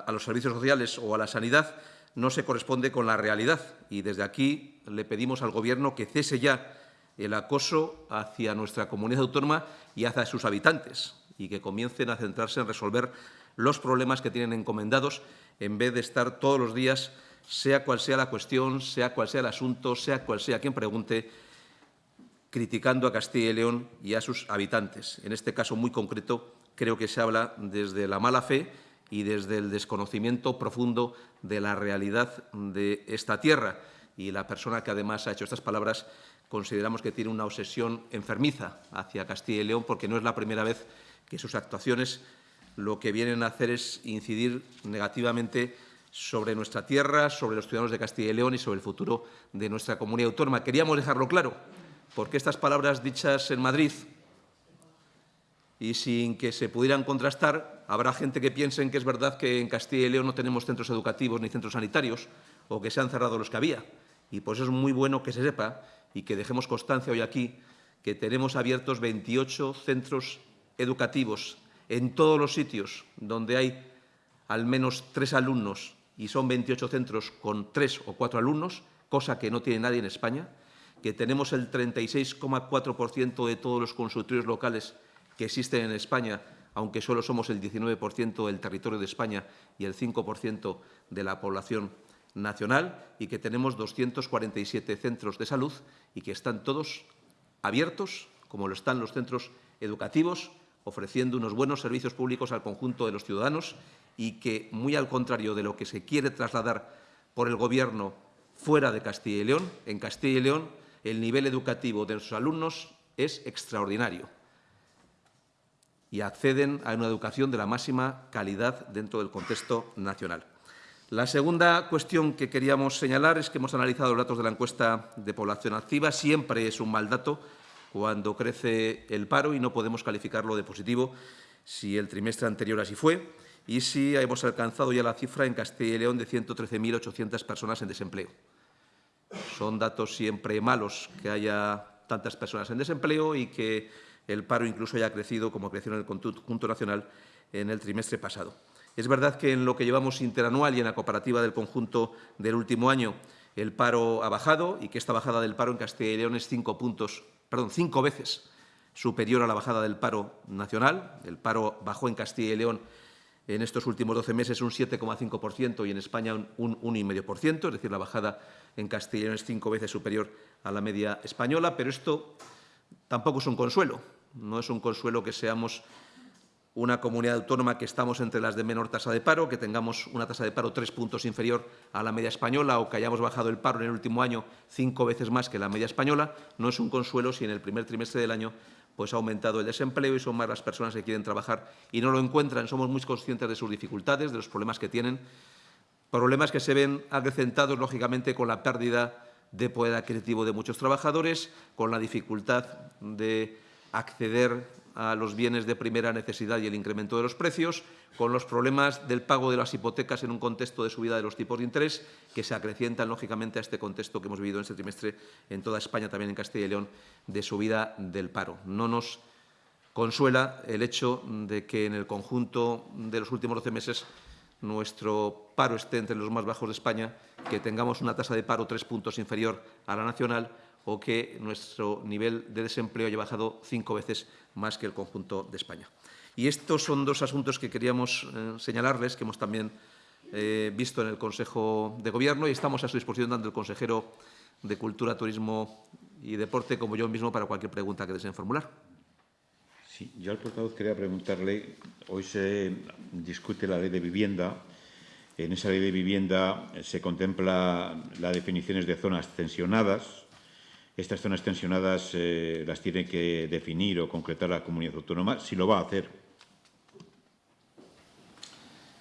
Speaker 1: los servicios sociales o a la sanidad, no se corresponde con la realidad. Y desde aquí le pedimos al Gobierno que cese ya el acoso hacia nuestra comunidad autónoma y hacia sus habitantes y que comiencen a centrarse en resolver los problemas que tienen encomendados en vez de estar todos los días sea cual sea la cuestión, sea cual sea el asunto, sea cual sea quien pregunte, criticando a Castilla y León y a sus habitantes. En este caso muy concreto, creo que se habla desde la mala fe y desde el desconocimiento profundo de la realidad de esta tierra. Y la persona que además ha hecho estas palabras consideramos que tiene una obsesión enfermiza hacia Castilla y León porque no es la primera vez que sus actuaciones lo que vienen a hacer es incidir negativamente sobre nuestra tierra, sobre los ciudadanos de Castilla y León y sobre el futuro de nuestra comunidad autónoma. Queríamos dejarlo claro, porque estas palabras dichas en Madrid y sin que se pudieran contrastar, habrá gente que piense que es verdad que en Castilla y León no tenemos centros educativos ni centros sanitarios o que se han cerrado los que había. Y por eso es muy bueno que se sepa y que dejemos constancia hoy aquí que tenemos abiertos 28 centros educativos en todos los sitios donde hay al menos tres alumnos y son 28 centros con tres o cuatro alumnos, cosa que no tiene nadie en España, que tenemos el 36,4% de todos los consultorios locales que existen en España, aunque solo somos el 19% del territorio de España y el 5% de la población nacional, y que tenemos 247 centros de salud y que están todos abiertos, como lo están los centros educativos, ofreciendo unos buenos servicios públicos al conjunto de los ciudadanos y que, muy al contrario de lo que se quiere trasladar por el Gobierno fuera de Castilla y León, en Castilla y León el nivel educativo de sus alumnos es extraordinario y acceden a una educación de la máxima calidad dentro del contexto nacional. La segunda cuestión que queríamos señalar es que hemos analizado los datos de la encuesta de población activa. Siempre es un mal dato cuando crece el paro y no podemos calificarlo de positivo si el trimestre anterior así fue y si hemos alcanzado ya la cifra en Castilla y León de 113.800 personas en desempleo. Son datos siempre malos que haya tantas personas en desempleo y que el paro incluso haya crecido como creció en el conjunto nacional en el trimestre pasado. Es verdad que en lo que llevamos interanual y en la comparativa del conjunto del último año el paro ha bajado y que esta bajada del paro en Castilla y León es cinco puntos, perdón, cinco veces superior a la bajada del paro nacional. El paro bajó en Castilla y León en estos últimos 12 meses un 7,5% y en España un 1,5%, es decir, la bajada en Castilla y León es cinco veces superior a la media española, pero esto tampoco es un consuelo. No es un consuelo que seamos una comunidad autónoma que estamos entre las de menor tasa de paro, que tengamos una tasa de paro tres puntos inferior a la media española o que hayamos bajado el paro en el último año cinco veces más que la media española, no es un consuelo si en el primer trimestre del año pues ha aumentado el desempleo y son más las personas que quieren trabajar y no lo encuentran. Somos muy conscientes de sus dificultades, de los problemas que tienen, problemas que se ven acrecentados, lógicamente, con la pérdida de poder adquisitivo de muchos trabajadores, con la dificultad de acceder a los bienes de primera necesidad y el incremento de los precios, con los problemas del pago de las hipotecas en un contexto de subida de los tipos de interés, que se acrecientan, lógicamente, a este contexto que hemos vivido en este trimestre en toda España, también en Castilla y León, de subida del paro. No nos consuela el hecho de que en el conjunto de los últimos 12 meses nuestro paro esté entre los más bajos de España, que tengamos una tasa de paro tres puntos inferior a la nacional o que nuestro nivel de desempleo haya bajado cinco veces más que el conjunto de España. Y estos son dos asuntos que queríamos eh, señalarles, que hemos también eh, visto en el Consejo de Gobierno y estamos a su disposición tanto el consejero de Cultura, Turismo y Deporte como yo mismo para cualquier pregunta que deseen formular.
Speaker 3: Sí, yo al portavoz quería preguntarle, hoy se discute la ley de vivienda, en esa ley de vivienda se contempla las definiciones de zonas tensionadas, estas zonas tensionadas eh, las tiene que definir o concretar la comunidad autónoma, si lo va a hacer.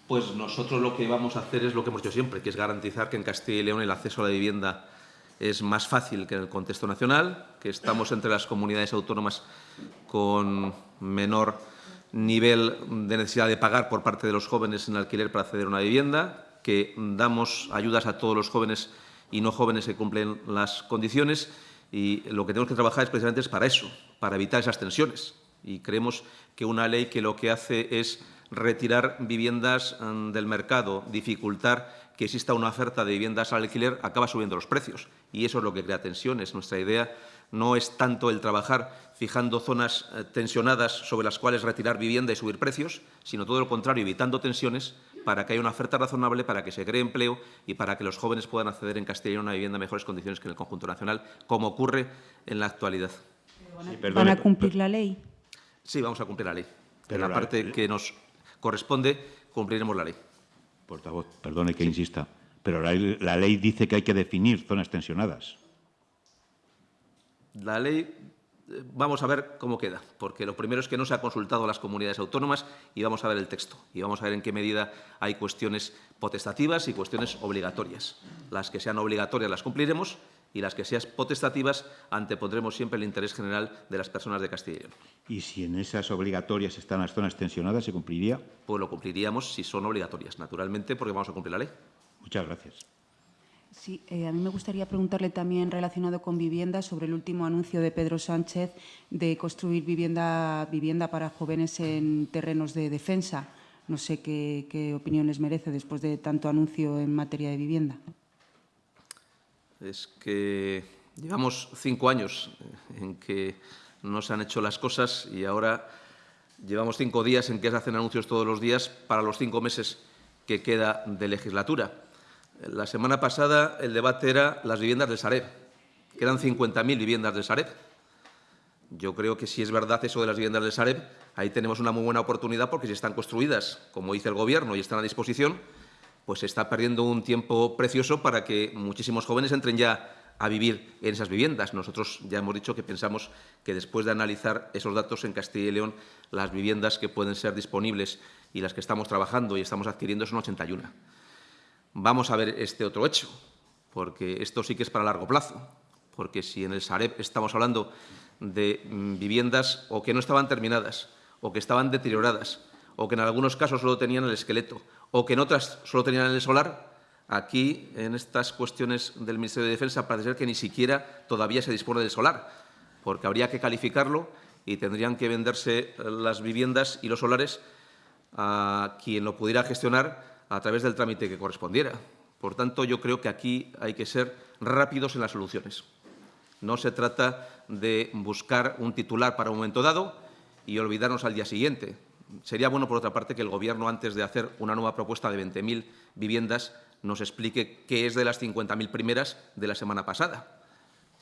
Speaker 1: Pues nosotros lo que vamos a hacer es lo que hemos hecho siempre, que es garantizar que en Castilla y León el acceso a la vivienda es más fácil que en el contexto nacional, que estamos entre las comunidades autónomas con menor nivel de necesidad de pagar por parte de los jóvenes en alquiler para acceder a una vivienda, que damos ayudas a todos los jóvenes y no jóvenes que cumplen las condiciones y lo que tenemos que trabajar es precisamente es para eso, para evitar esas tensiones. Y creemos que una ley que lo que hace es retirar viviendas mm, del mercado, dificultar que exista una oferta de viviendas al alquiler, acaba subiendo los precios. Y eso es lo que crea tensiones. Nuestra idea no es tanto el trabajar fijando zonas eh, tensionadas sobre las cuales retirar vivienda y subir precios, sino todo lo contrario, evitando tensiones para que haya una oferta razonable, para que se cree empleo y para que los jóvenes puedan acceder en Castilla a una vivienda en mejores condiciones que en el conjunto nacional, como ocurre en la actualidad.
Speaker 4: ¿Van a cumplir la ley?
Speaker 1: Sí, vamos a cumplir la ley. en la parte que nos corresponde, cumpliremos la ley.
Speaker 3: Portavoz, perdone que insista, pero la, la ley dice que hay que definir zonas tensionadas.
Speaker 1: La ley vamos a ver cómo queda, porque lo primero es que no se ha consultado a las comunidades autónomas y vamos a ver el texto y vamos a ver en qué medida hay cuestiones potestativas y cuestiones obligatorias. Las que sean obligatorias las cumpliremos y las que sean potestativas antepondremos siempre el interés general de las personas de Castilla y León.
Speaker 3: ¿Y si en esas obligatorias están las zonas tensionadas, se cumpliría?
Speaker 1: Pues lo cumpliríamos si son obligatorias, naturalmente, porque vamos a cumplir la ley.
Speaker 3: Muchas gracias.
Speaker 4: Sí, eh, a mí me gustaría preguntarle también relacionado con vivienda sobre el último anuncio de Pedro Sánchez de construir vivienda, vivienda para jóvenes en terrenos de defensa. No sé qué, qué opinión les merece después de tanto anuncio en materia de vivienda.
Speaker 1: Es que llevamos cinco años en que no se han hecho las cosas y ahora llevamos cinco días en que se hacen anuncios todos los días para los cinco meses que queda de legislatura. La semana pasada el debate era las viviendas del Sareb. Quedan 50.000 viviendas del Sareb. Yo creo que si es verdad eso de las viviendas del Sareb, ahí tenemos una muy buena oportunidad porque si están construidas, como dice el Gobierno, y están a disposición, pues se está perdiendo un tiempo precioso para que muchísimos jóvenes entren ya a vivir en esas viviendas. Nosotros ya hemos dicho que pensamos que después de analizar esos datos en Castilla y León, las viviendas que pueden ser disponibles y las que estamos trabajando y estamos adquiriendo son 81 vamos a ver este otro hecho, porque esto sí que es para largo plazo, porque si en el Sareb estamos hablando de mm, viviendas o que no estaban terminadas, o que estaban deterioradas, o que en algunos casos solo tenían el esqueleto, o que en otras solo tenían el solar, aquí, en estas cuestiones del Ministerio de Defensa, parece ser que ni siquiera todavía se dispone del solar, porque habría que calificarlo y tendrían que venderse las viviendas y los solares a quien lo pudiera gestionar a través del trámite que correspondiera. Por tanto, yo creo que aquí hay que ser rápidos en las soluciones. No se trata de buscar un titular para un momento dado y olvidarnos al día siguiente. Sería bueno, por otra parte, que el Gobierno, antes de hacer una nueva propuesta de 20.000 viviendas, nos explique qué es de las 50.000 primeras de la semana pasada.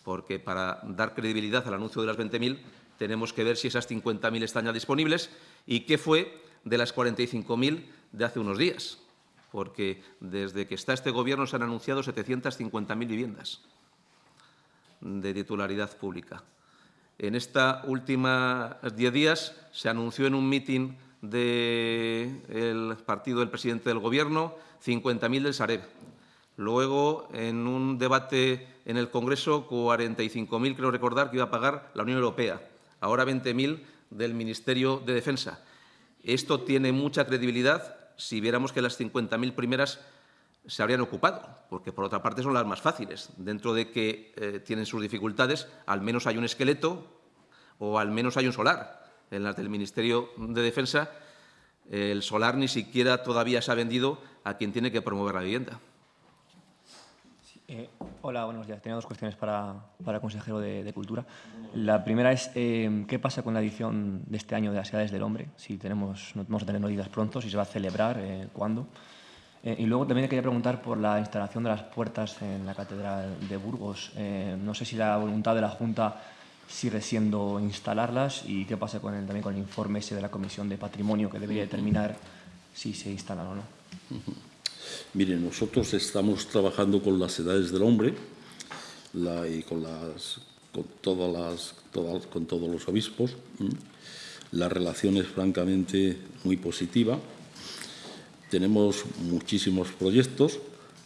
Speaker 1: Porque para dar credibilidad al anuncio de las 20.000 tenemos que ver si esas 50.000 están ya disponibles y qué fue de las 45.000 de hace unos días. Porque desde que está este Gobierno se han anunciado 750.000 viviendas de titularidad pública. En esta última diez días se anunció en un mitin del partido del presidente del Gobierno 50.000 del Sareb. Luego, en un debate en el Congreso, 45.000, creo recordar, que iba a pagar la Unión Europea. Ahora 20.000 del Ministerio de Defensa. Esto tiene mucha credibilidad si viéramos que las 50.000 primeras se habrían ocupado, porque por otra parte son las más fáciles. Dentro de que eh, tienen sus dificultades, al menos hay un esqueleto o al menos hay un solar. En las del Ministerio de Defensa, el solar ni siquiera todavía se ha vendido a quien tiene que promover la vivienda.
Speaker 5: Eh, hola, buenos días. Tenía dos cuestiones para, para el consejero de, Cultura. La primera es, eh, ¿qué pasa con la edición de este año de las Edades del Hombre? Si tenemos, vamos a tener noticias pronto, si se va a celebrar, ¿cuándo? Eh, y luego también quería preguntar por la instalación de las puertas en la Catedral de Burgos. Eh, no sé si la voluntad de la Junta sigue siendo instalarlas y qué pasa con el, también con el informe ese de la Comisión de Patrimonio que debería determinar si se instalan o no.
Speaker 2: Miren, nosotros estamos trabajando con las edades del hombre y con, todas las, con todos los obispos. La relación es francamente muy positiva. Tenemos muchísimos proyectos,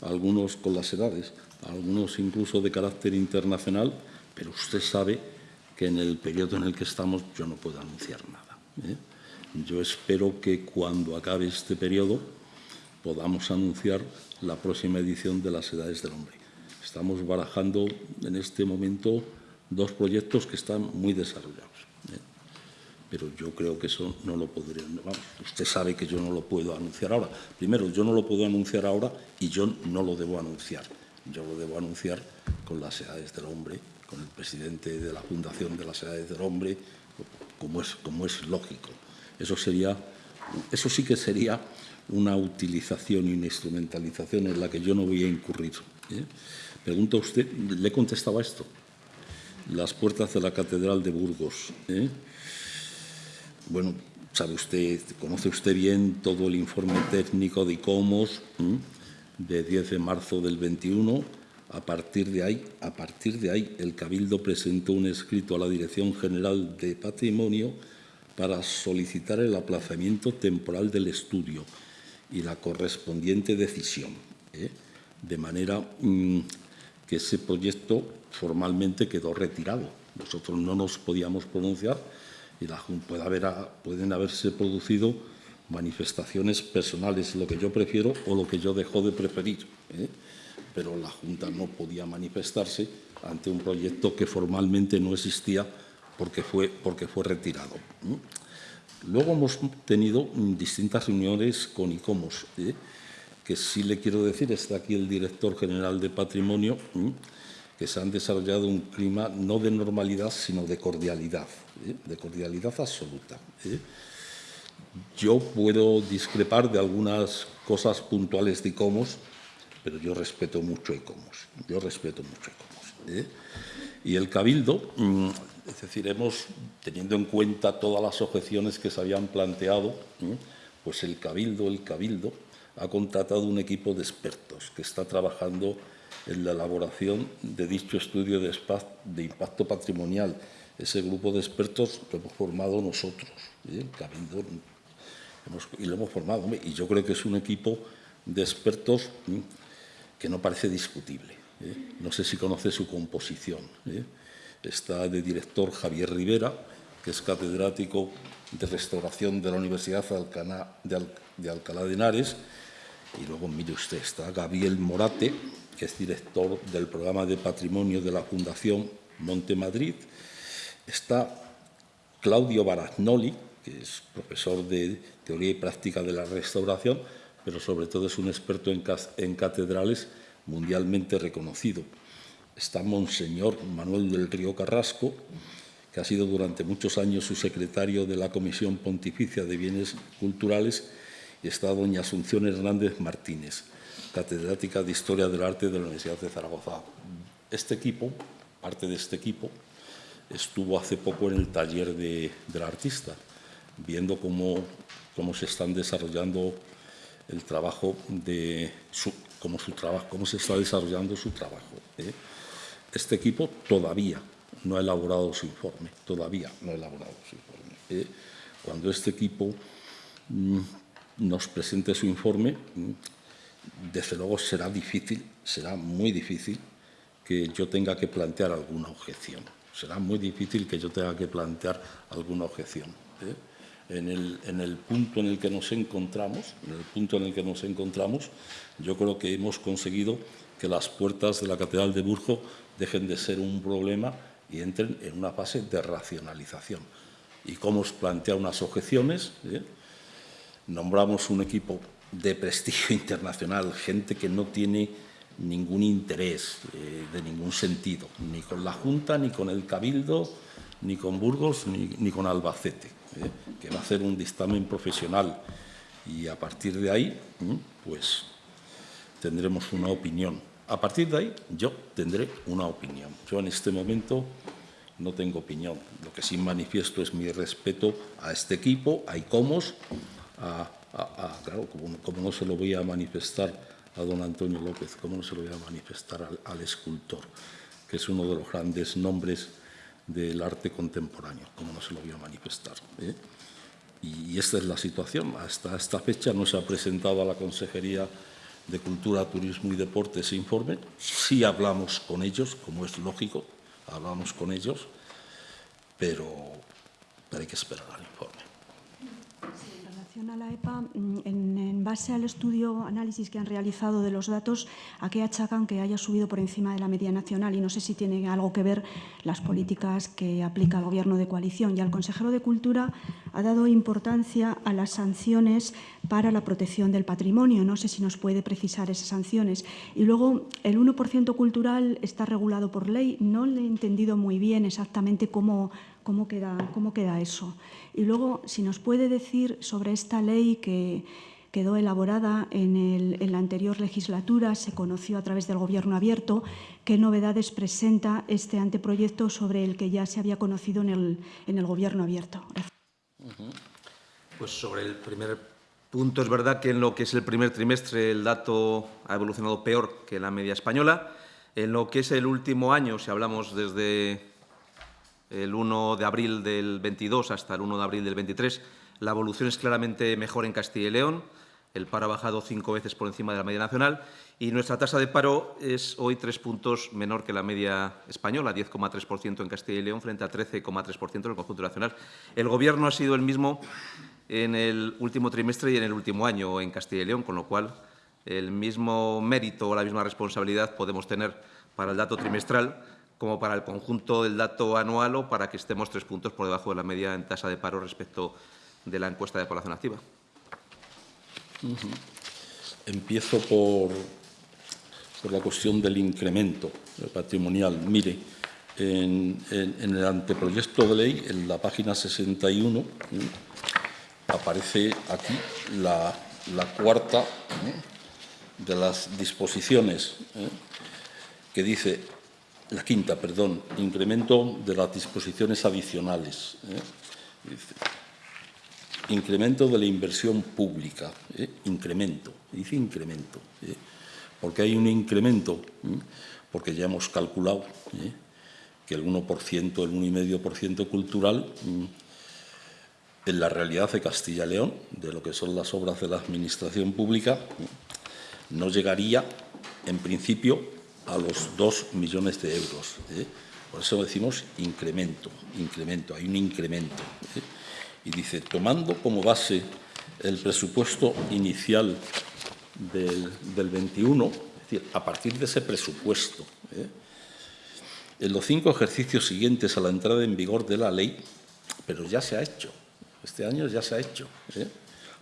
Speaker 2: algunos con las edades, algunos incluso de carácter internacional, pero usted sabe que en el periodo en el que estamos yo no puedo anunciar nada. ¿eh? Yo espero que cuando acabe este periodo podamos anunciar la próxima edición de las Edades del Hombre. Estamos barajando en este momento dos proyectos que están muy desarrollados. ¿eh? pero yo creo que eso no lo podría... Usted sabe que yo no lo puedo anunciar ahora. Primero, yo no lo puedo anunciar ahora y yo no lo debo anunciar. Yo lo debo anunciar con las edades del hombre, con el presidente de la Fundación de las Edades del Hombre, como es, como es lógico. Eso, sería, eso sí que sería una utilización y una instrumentalización en la que yo no voy a incurrir. ¿eh? Pregunta usted, le contestaba esto. Las puertas de la Catedral de Burgos. ¿eh? bueno, sabe usted, conoce usted bien todo el informe técnico de ICOMOS de 10 de marzo del 21. A partir de ahí, a partir de ahí, el Cabildo presentó un escrito a la Dirección General de Patrimonio para solicitar el aplazamiento temporal del estudio y la correspondiente decisión, ¿eh? de manera mm, que ese proyecto formalmente quedó retirado. Nosotros no nos podíamos pronunciar y la, puede haber, pueden haberse producido manifestaciones personales, lo que yo prefiero o lo que yo dejo de preferir. ¿eh? Pero la Junta no podía manifestarse ante un proyecto que formalmente no existía porque fue, porque fue retirado. Luego hemos tenido distintas reuniones con ICOMOS, ¿eh? que sí le quiero decir, está aquí el director general de Patrimonio, que se han desarrollado un clima no de normalidad, sino de cordialidad, ¿eh? de cordialidad absoluta. ¿eh? Yo puedo discrepar de algunas cosas puntuales de ICOMOS, pero yo respeto mucho ICOMOS, yo respeto mucho ICOMOS. ¿eh? Y el Cabildo, mm, es decir, hemos, teniendo en cuenta todas las objeciones que se habían planteado, pues el Cabildo, el Cabildo ha contratado un equipo de expertos que está trabajando en la elaboración de dicho estudio de, impacto patrimonial. Ese grupo de expertos lo hemos formado nosotros, ¿eh? y lo hemos formado. Y yo creo que es un equipo de expertos que no parece discutible. ¿eh? No sé si conoce su composición. Está de director Javier Rivera, que es catedrático de restauración de la Universidad de Alcalá de Henares. Y luego, mire usted, está Gabriel Morate, que es director del programa de patrimonio de la Fundación Monte Madrid. Está Claudio Baragnoli, que es profesor de teoría y práctica de la restauración, pero sobre todo es un experto en, catedrales mundialmente reconocido. Está Monseñor Manuel del Río Carrasco, que ha sido durante muchos años su secretario de la Comisión Pontificia de Bienes Culturales, y está doña Asunción Hernández Martínez, catedrática de Historia del Arte de la Universidad de Zaragoza. Este equipo, parte de este equipo, estuvo hace poco en el taller de, del artista, viendo cómo, cómo se están desarrollando el trabajo de su, cómo, su trabajo, cómo se está desarrollando su trabajo. ¿eh? Este equipo todavía no ha elaborado su informe, todavía no ha elaborado su informe. ¿eh? Cuando este equipo mmm, nos presente su informe, mmm, desde luego será difícil, será muy difícil que yo tenga que plantear alguna objeción. Será muy difícil que yo tenga que plantear alguna objeción. ¿eh? En, el, en, el, punto en el que nos encontramos, en el punto en el que nos encontramos, yo creo que hemos conseguido que las puertas de la Catedral de Burgos dejen de ser un problema y entren en una fase de racionalización. ¿Y cómo os plantea unas objeciones? ¿eh? Nombramos un equipo de prestigio internacional, gente que no tiene ningún interés eh, de ningún sentido, ni con la Junta, ni con el Cabildo, ni con Burgos, ni, con Albacete, eh, que va a hacer un dictamen profesional. Y a partir de ahí, pues tendremos una opinión. A partir de ahí, yo tendré una opinión. Yo en este momento no tengo opinión. Lo que sí manifiesto es mi respeto a este equipo, a ICOMOS, a, claro, como, no se lo voy a manifestar a don Antonio López, como no se lo voy a manifestar al, al escultor, que es uno de los grandes nombres del arte contemporáneo, como no se lo voy a manifestar. ¿eh? Y esta es la situación. Hasta esta fecha no se ha presentado a la Consejería de Cultura, Turismo y Deporte ese informe. Sí hablamos con ellos, como es lógico, hablamos con ellos, pero, hay que esperar al informe.
Speaker 6: Sí, en relación a la EPA, en, en, base al estudio, análisis que han realizado de los datos, ¿a qué achacan que haya subido por encima de la media nacional? Y no sé si tiene algo que ver las políticas que aplica el Gobierno de coalición. Y al consejero de Cultura ha dado importancia a las sanciones para la protección del patrimonio. No sé si nos puede precisar esas sanciones. Y luego, el 1% cultural está regulado por ley. No le he entendido muy bien exactamente cómo, cómo, queda, cómo queda eso. Y luego, si nos puede decir sobre esta ley que quedó elaborada en, el, en, la anterior legislatura, se conoció a través del Gobierno abierto, qué novedades presenta este anteproyecto sobre el que ya se había conocido en el, en el Gobierno abierto. Gracias.
Speaker 1: Pues sobre el primer punto, es verdad que en lo que es el primer trimestre el dato ha evolucionado peor que la media española. En lo que es el último año, si hablamos desde el 1 de abril del 22 hasta el 1 de abril del 23, la evolución es claramente mejor en Castilla y León. El paro ha bajado cinco veces por encima de la media nacional y nuestra tasa de paro es hoy tres puntos menor que la media española, 10,3% en Castilla y León frente a 13,3% en el conjunto nacional. El Gobierno ha sido el mismo en el último trimestre y en el último año en Castilla y León, con lo cual el mismo mérito o la misma responsabilidad podemos tener para el dato trimestral como para el conjunto del dato anual o para que estemos tres puntos por debajo de la media en tasa de paro respecto de la encuesta de población activa.
Speaker 2: Empiezo por, por, la cuestión del incremento patrimonial. Mire, en, en, en, el anteproyecto de ley, en la página 61, ¿eh? aparece aquí la, cuarta ¿eh? de las disposiciones ¿eh? que dice, la quinta, perdón, incremento de las disposiciones adicionales. Incremento de la inversión pública, ¿eh? incremento, dice incremento, ¿eh? porque hay un incremento, ¿eh? porque ya hemos calculado que el 1%, el 1,5% cultural, en la realidad de Castilla y León, de lo que son las obras de la administración pública, no llegaría, en principio, a los 2 millones de euros. Por eso decimos incremento, incremento, hay un incremento y dice, tomando como base el presupuesto inicial del, del 21, es decir, a partir de ese presupuesto, ¿eh? en los cinco ejercicios siguientes a la entrada en vigor de la ley, pero ya se ha hecho, este año ya se ha hecho, ¿eh?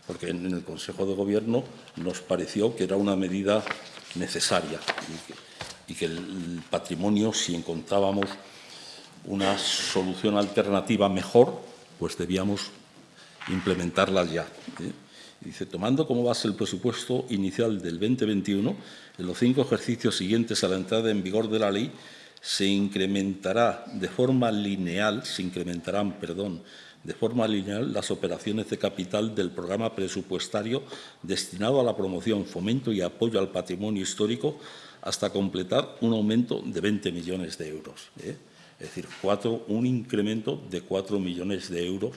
Speaker 2: porque en el Consejo de Gobierno nos pareció que era una medida necesaria. y que el patrimonio, si encontrábamos una solución alternativa mejor, pues debíamos implementarla ya. ¿eh? Dice, tomando como base el presupuesto inicial del 2021, en los cinco ejercicios siguientes a la entrada en vigor de la ley, se incrementará de forma lineal, se incrementarán, perdón, de forma lineal las operaciones de capital del programa presupuestario destinado a la promoción, fomento y apoyo al patrimonio histórico hasta completar un aumento de 20 millones de euros. ¿eh? Es decir, un incremento de 4 millones de euros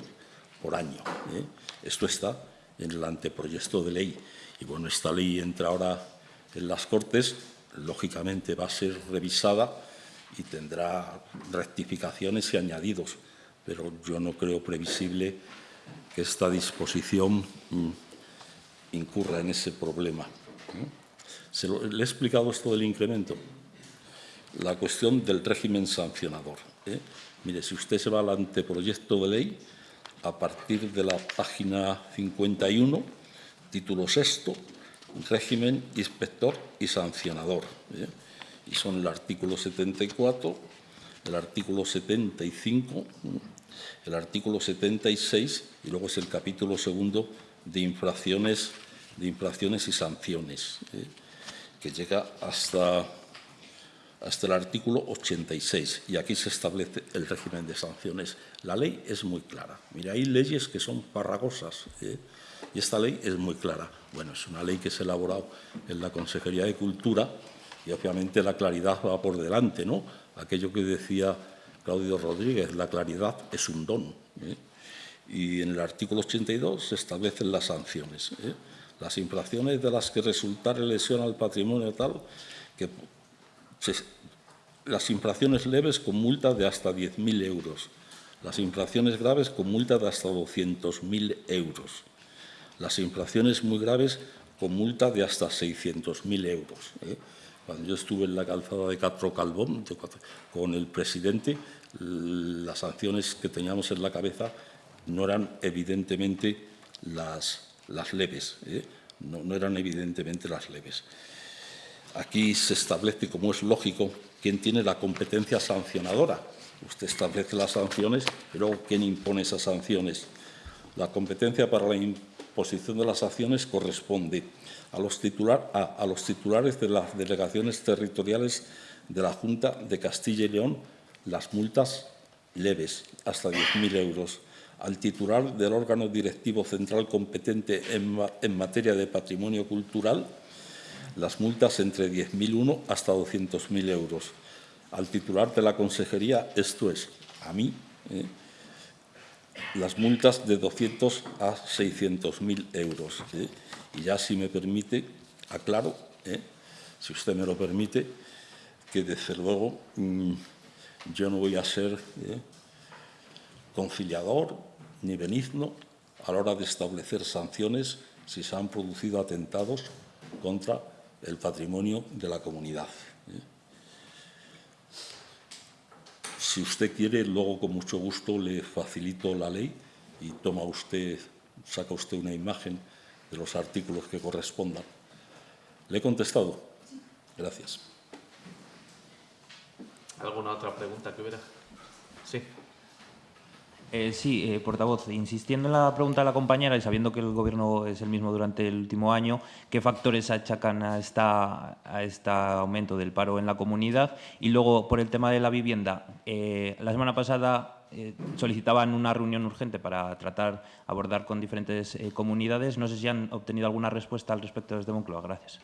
Speaker 2: por año. ¿eh? Esto está en el anteproyecto de ley. Y bueno, esta ley entra ahora en las Cortes, lógicamente va a ser revisada y tendrá rectificaciones y añadidos, pero yo no creo previsible que esta disposición mm, incurra en ese problema. Se le he explicado esto del incremento. La cuestión del régimen sancionador. ¿eh? Mire, si usted se va al anteproyecto de ley, a partir de la página 51, título sexto, régimen inspector y sancionador. ¿eh? Y son el artículo 74, el artículo 75, el artículo 76 y luego es el capítulo segundo de infracciones, de infracciones y sanciones, ¿eh? que llega hasta hasta el artículo 86 y aquí se establece el régimen de sanciones. La ley es muy clara. Mira, hay leyes que son farragosas ¿eh? y esta ley es muy clara. Bueno, es una ley que se ha elaborado en la Consejería de Cultura y obviamente la claridad va por delante, ¿no? Aquello que decía Claudio Rodríguez, la claridad es un don. ¿eh? Y en el artículo 82 se establecen las sanciones. ¿eh? Las infracciones de las que resultare lesión al patrimonio tal que las infracciones leves con multa de hasta 10.000 euros, las infracciones graves con multa de hasta 200.000 euros, las infracciones muy graves con multa de hasta 600.000 euros. ¿eh? Cuando yo estuve en la calzada de Catro Calvón con el presidente, las sanciones que teníamos en la cabeza no eran evidentemente las, leves, ¿eh? no eran evidentemente las leves. Aquí se establece, como es lógico, quién tiene la competencia sancionadora. Usted establece las sanciones, pero ¿quién impone esas sanciones? La competencia para la imposición de las sanciones corresponde a los, titulares de las delegaciones territoriales de la Junta de Castilla y León las multas leves, hasta 10.000 euros, al titular del órgano directivo central competente en materia de patrimonio cultural las multas entre 10.001 hasta 200.000 euros. Al titular de la consejería, esto es, a mí, ¿eh? las multas de 200 a 600.000 euros. ¿eh? Y ya, si me permite, aclaro, ¿eh? si usted me lo permite, que desde luego mm, yo no voy a ser conciliador ni benigno a la hora de establecer sanciones si se han producido atentados contra el patrimonio de la comunidad. ¿eh? Si usted quiere, luego con mucho gusto le facilito la ley y toma usted, saca usted una imagen de los artículos que correspondan. ¿Le he contestado? Gracias.
Speaker 1: ¿Alguna otra pregunta que hubiera? Sí.
Speaker 5: Eh, sí, eh, portavoz, insistiendo en la pregunta de la compañera y sabiendo que el Gobierno es el mismo durante el último año, ¿qué factores achacan a, esta, a este aumento del paro en la comunidad? Y luego, por el tema de la vivienda, eh, la semana pasada solicitaban una reunión urgente para tratar, abordar con diferentes comunidades. No sé si han obtenido alguna respuesta al respecto desde Moncloa. Gracias.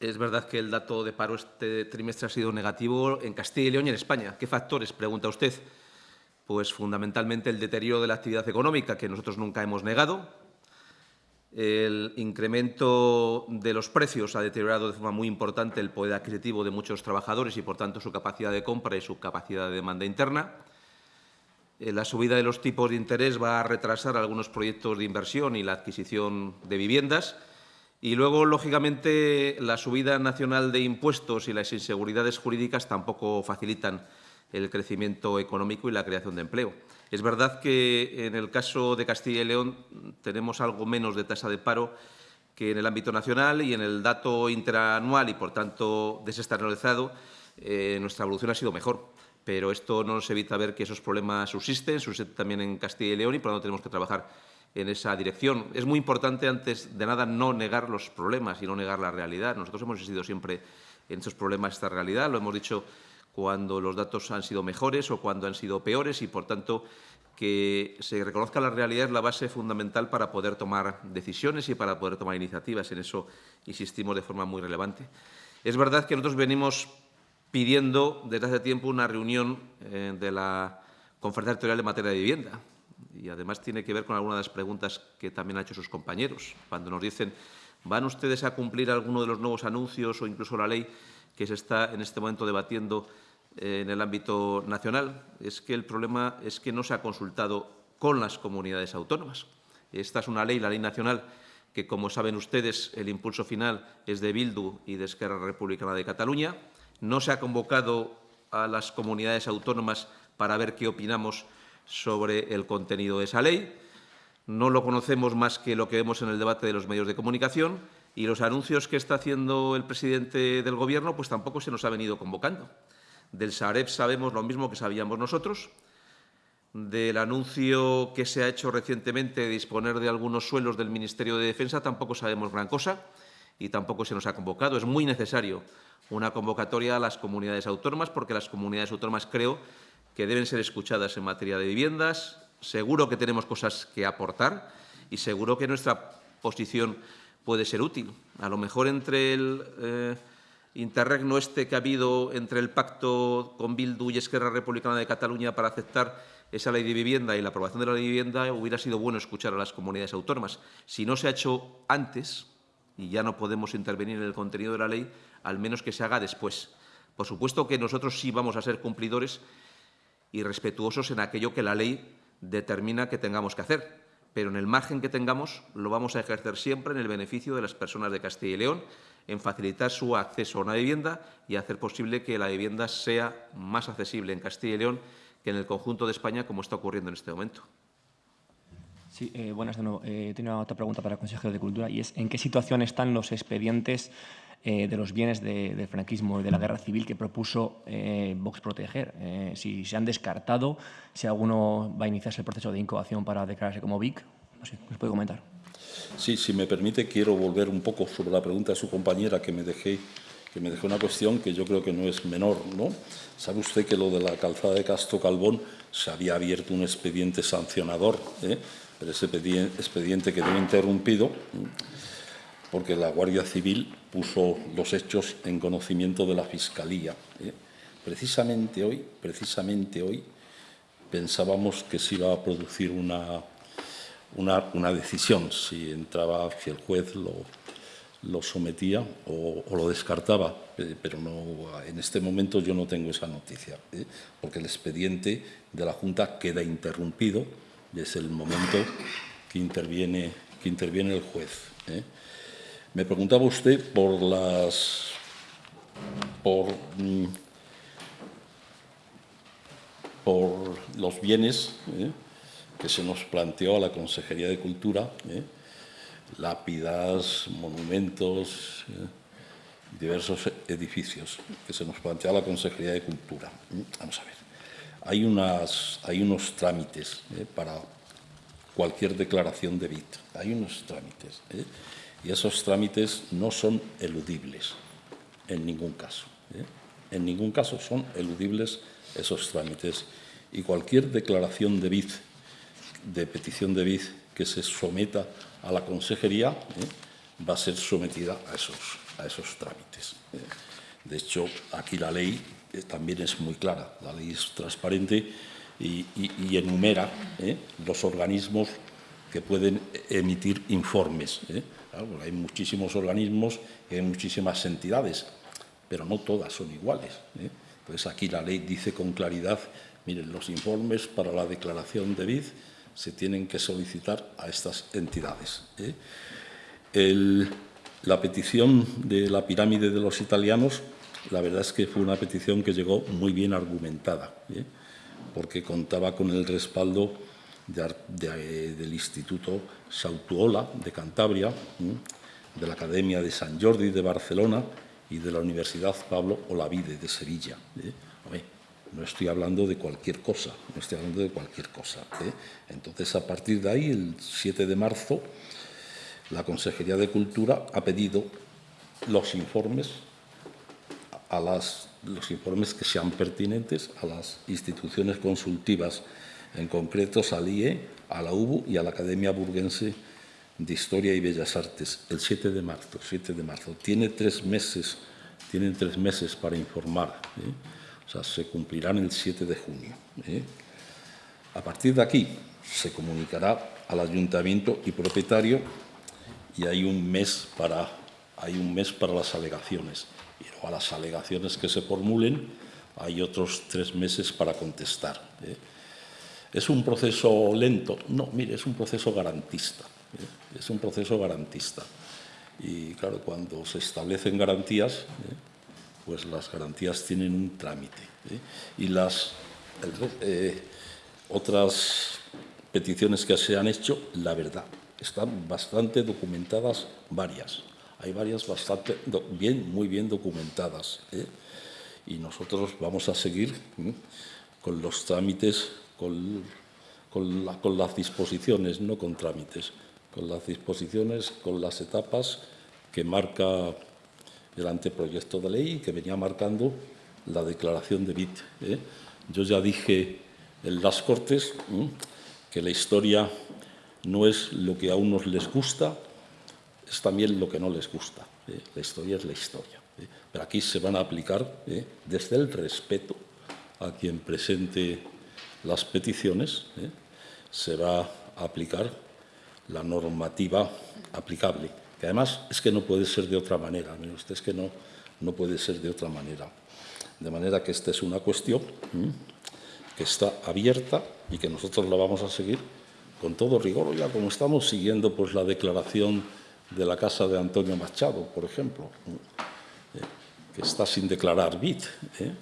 Speaker 1: Es verdad que el dato de paro este trimestre ha sido negativo en Castilla y León y en España. ¿Qué factores? Pregunta usted. Pues fundamentalmente el deterioro de la actividad económica, que nosotros nunca hemos negado. El incremento de los precios ha deteriorado de forma muy importante el poder adquisitivo de muchos trabajadores y, por tanto, su capacidad de compra y su capacidad de demanda interna. Eh, la subida de los tipos de interés va a retrasar algunos proyectos de inversión y la adquisición de viviendas y luego, lógicamente, la subida nacional de impuestos y las inseguridades jurídicas tampoco facilitan el crecimiento económico y la creación de empleo. Es verdad que en el caso de Castilla y León tenemos algo menos de tasa de paro que en el ámbito nacional y en el dato interanual y, por tanto, desestacionalizado, eh, nuestra evolución ha sido mejor. Pero esto no nos evita ver que esos problemas subsisten, subsisten también en Castilla y León y, por lo tanto, tenemos que trabajar en esa dirección. Es muy importante, antes de nada, no negar los problemas y no negar la realidad. Nosotros hemos existido siempre en estos problemas, esta realidad. Lo hemos dicho cuando los datos han sido mejores o cuando han sido peores y, por tanto, que se reconozca la realidad es la base fundamental para poder tomar decisiones y para poder tomar iniciativas. En eso insistimos de forma muy relevante. Es verdad que nosotros venimos pidiendo desde hace tiempo una reunión eh, de la Conferencia Territorial en materia de vivienda. Y además tiene que ver con algunas de las preguntas que también han hecho sus compañeros. Cuando nos dicen, ¿van ustedes a cumplir alguno de los nuevos anuncios o incluso la ley que se está en este momento debatiendo eh, en el ámbito nacional, es que el problema es que no se ha consultado con las comunidades autónomas. Esta es una ley, la ley nacional, que, como saben ustedes, el impulso final es de Bildu y de Esquerra Republicana de Cataluña. No se ha convocado a las comunidades autónomas para ver qué opinamos sobre el contenido de esa ley. No lo conocemos más que lo que vemos en el debate de los medios de comunicación y los anuncios que está haciendo el presidente del Gobierno pues tampoco se nos ha venido convocando. Del Sareb sabemos lo mismo que sabíamos nosotros. Del anuncio que se ha hecho recientemente de disponer de algunos suelos del Ministerio de Defensa tampoco sabemos gran cosa y tampoco se nos ha convocado. Es muy necesario una convocatoria a las comunidades autónomas porque las comunidades autónomas creo que deben ser escuchadas en materia de viviendas. Seguro que tenemos cosas que aportar y seguro que nuestra posición puede ser útil. A lo mejor entre el eh, interregno este que ha habido entre el pacto con Bildu y Esquerra Republicana de Cataluña para aceptar esa ley de vivienda y la aprobación de la ley de vivienda, hubiera sido bueno escuchar a las comunidades autónomas. Si no se ha hecho antes, y ya no podemos intervenir en el contenido de la ley, al menos que se haga después. Por supuesto que nosotros sí vamos a ser cumplidores y respetuosos en aquello que la ley determina que tengamos que hacer, pero en el margen que tengamos lo vamos a ejercer siempre en el beneficio de las personas de Castilla y León en facilitar su acceso a una vivienda y hacer posible que la vivienda sea más accesible en Castilla y León que en el conjunto de España, como está ocurriendo en este momento.
Speaker 5: Sí, eh, buenas de. Eh, tengo otra pregunta para el consejero de Cultura y es ¿en qué situación están los expedientes eh, de los bienes de, del franquismo y de la guerra civil que propuso eh, Vox proteger? Eh, si se han descartado, si alguno va a iniciarse el proceso de incoación para declararse como VIC. No sé, ¿nos puede comentar?
Speaker 2: Sí, si me permite, quiero volver un poco sobre la pregunta de su compañera que me dejé que me dejó una cuestión que yo creo que no es menor, ¿no? ¿Sabe usted que lo de la calzada de Castro Calvón se había abierto un expediente sancionador, ¿eh? pero ese expediente quedó interrumpido porque la Guardia Civil puso los hechos en conocimiento de la Fiscalía. ¿eh? Precisamente hoy, precisamente hoy, pensábamos que se iba a producir una una, decisión, si entraba, si el juez lo, lo sometía o, lo descartaba, eh, pero no, en este momento yo no tengo esa noticia, ¿eh? porque el expediente de la Junta queda interrumpido desde el momento que interviene, que interviene el juez. Me preguntaba usted por las... por, mm, los bienes que se nos planteó a la Consejería de Cultura, ¿eh? lápidas, monumentos, ¿eh? diversos edificios que se nos planteó a la Consejería de Cultura. ¿eh? Vamos a ver, hay, unas, hay unos trámites para cualquier declaración de BIT, hay unos trámites, y esos trámites no son eludibles en ningún caso. En ningún caso son eludibles esos trámites. Y cualquier declaración de BIT de petición de BID que se someta a la consejería ¿eh? va a ser sometida a esos, a esos trámites. ¿eh? De hecho, aquí la ley eh, también es muy clara, la ley es transparente y, enumera los organismos que pueden emitir informes. Hay muchísimos organismos y hay muchísimas entidades, pero no todas son iguales. Entonces, aquí la ley dice con claridad, miren, los informes para la declaración de BID se tienen que solicitar a estas entidades. ¿eh? la petición de la pirámide de los italianos, la verdad es que fue una petición que llegó muy bien argumentada, ¿eh? porque contaba con el respaldo del Instituto Sautuola de Cantabria, de la Academia de San Jordi de Barcelona y de la Universidad Pablo Olavide de Sevilla. ¿eh? no estoy hablando de cualquier cosa, no estoy hablando de cualquier cosa. ¿eh? Entonces, a partir de ahí, el 7 de marzo, la Consejería de Cultura ha pedido los informes a las, los informes que sean pertinentes a las instituciones consultivas, en concreto al IE, a la UBU y a la Academia Burguense de Historia y Bellas Artes, el 7 de marzo. 7 de marzo. Tiene tres meses, tienen tres meses para informar. ¿eh? O sea, se cumplirán el 7 de junio. ¿eh? A partir de aquí se comunicará al ayuntamiento y propietario y hay un mes para, hay un mes para las alegaciones. Y luego a las alegaciones que se formulen hay otros tres meses para contestar. ¿eh? ¿Es un proceso lento? No, mire, es un proceso garantista. ¿eh? Es un proceso garantista. Y claro, cuando se establecen garantías, pues las garantías tienen un trámite. ¿eh? Y las eh, otras peticiones que se han hecho, la verdad, están bastante documentadas varias. Hay varias bastante bien, muy bien documentadas. ¿eh? Y nosotros vamos a seguir con los trámites, con, con las disposiciones, no con trámites, con las disposiciones, con las etapas que marca el anteproyecto de ley que venía marcando la declaración de BIT. ¿eh? Yo ya dije en las Cortes que la historia no es lo que a unos les gusta, es también lo que no les gusta. ¿eh? La historia es la historia. ¿eh? Pero aquí se van a aplicar desde el respeto a quien presente las peticiones, se va a aplicar la normativa aplicable que además es que no puede ser de otra manera, usted, es que no, no puede ser de otra manera. De manera que esta es una cuestión que está abierta y que nosotros la vamos a seguir con todo rigor, ya como estamos siguiendo pues, la declaración de la casa de Antonio Machado, por ejemplo, eh, que está sin declarar BIT, ¿eh?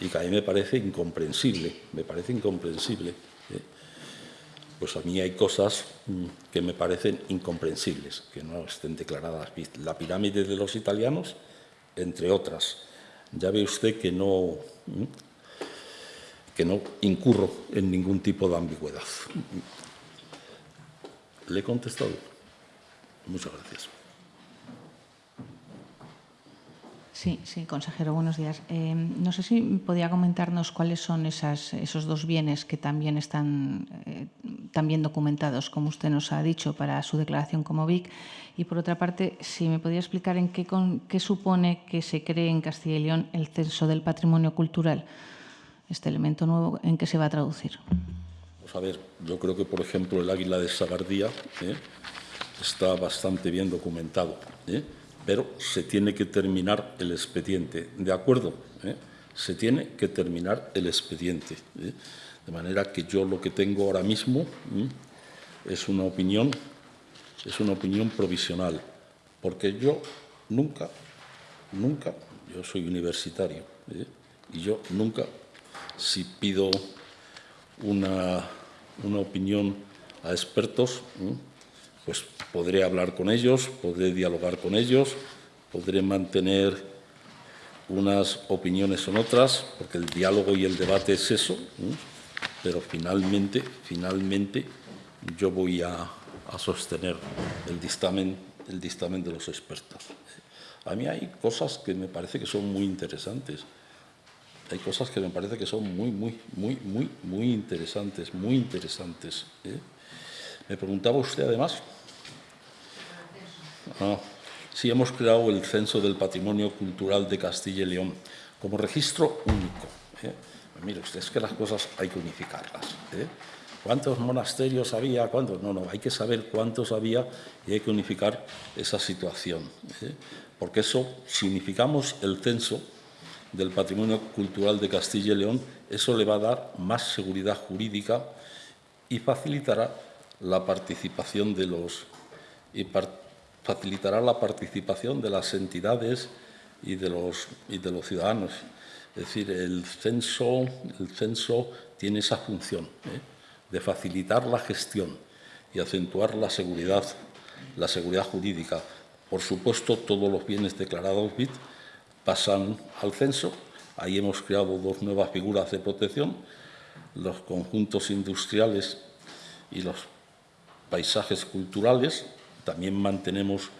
Speaker 2: Y que a mí me parece incomprensible, me parece incomprensible pues a mí hay cosas mm, que me parecen incomprensibles, que no estén declaradas. La pirámide de los italianos, entre otras. Ya ve usted que no, mm, que no incurro en ningún tipo de ambigüedad. ¿Le he contestado? Muchas gracias.
Speaker 7: Sí, sí, consejero, buenos días. Eh, no sé si podía comentarnos cuáles son esas, esos dos bienes que también están eh, también documentados, como usted nos ha dicho, para su declaración como BIC. Y por otra parte, si me podía explicar en qué, qué supone que se cree en Castilla y León el censo del patrimonio cultural, este elemento nuevo, ¿en qué se va a traducir?
Speaker 2: Pues a ver, yo creo que, por ejemplo, el águila de Sagardía ¿eh? está bastante bien documentado. ¿Eh? pero se tiene que terminar el expediente. ¿De acuerdo? ¿Eh? Se tiene que terminar el expediente. ¿eh? De manera que yo lo que tengo ahora mismo es una opinión, es una opinión provisional, porque yo nunca, nunca, yo soy universitario, ¿eh? y yo nunca, si pido una, una opinión a expertos, pues podré hablar con ellos, podré dialogar con ellos, podré mantener unas opiniones o otras, porque el diálogo y el debate es eso, pero finalmente, finalmente yo voy a, sostener el dictamen, el dictamen de los expertos. A mí hay cosas que me parece que son muy interesantes. Hay cosas que me parece que son muy, muy, muy, muy, muy interesantes, muy interesantes. ¿eh? Me preguntaba usted además Ah, sí, hemos creado el Censo del Patrimonio Cultural de Castilla y León como registro único. ¿eh? Pues mire usted, es que las cosas hay que unificarlas. ¿eh? ¿Cuántos monasterios había? ¿Cuántos? No, no, hay que saber cuántos había y hay que unificar esa situación. ¿eh? Porque eso, si unificamos el censo del patrimonio cultural de Castilla y León, eso le va a dar más seguridad jurídica y facilitará la participación de los facilitará la participación de las entidades y de los, y de los ciudadanos. Es decir, el censo, el censo tiene esa función ¿eh? de facilitar la gestión y acentuar la seguridad, la seguridad jurídica, Por supuesto, todos los bienes declarados BIT pasan al censo. Ahí hemos creado dos nuevas figuras de protección, los conjuntos industriales y los paisajes culturales. También mantenemos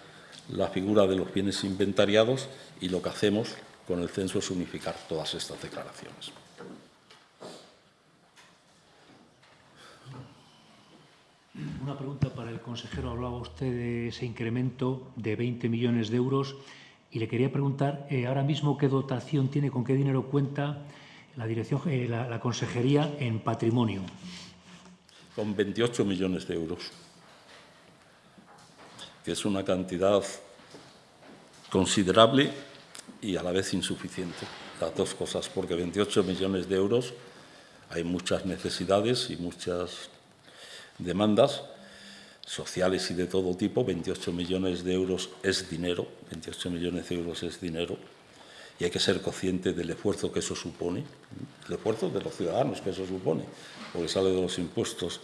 Speaker 2: la figura de los bienes inventariados y lo que hacemos con el censo es unificar todas estas declaraciones.
Speaker 8: Una pregunta para el consejero. Hablaba usted de ese incremento de 20 millones de euros y le quería preguntar eh, ahora mismo qué dotación tiene, con qué dinero cuenta la, dirección, eh, la, la consejería en patrimonio.
Speaker 2: Con 28 millones de euros, que es una cantidad considerable y a la vez insuficiente. Las dos cosas, porque 28 millones de euros hay muchas necesidades y muchas demandas sociales y de todo tipo. 28 millones de euros es dinero, 28 millones de euros es dinero y hay que ser consciente del esfuerzo que eso supone, el esfuerzo de los ciudadanos que eso supone, porque sale de los impuestos,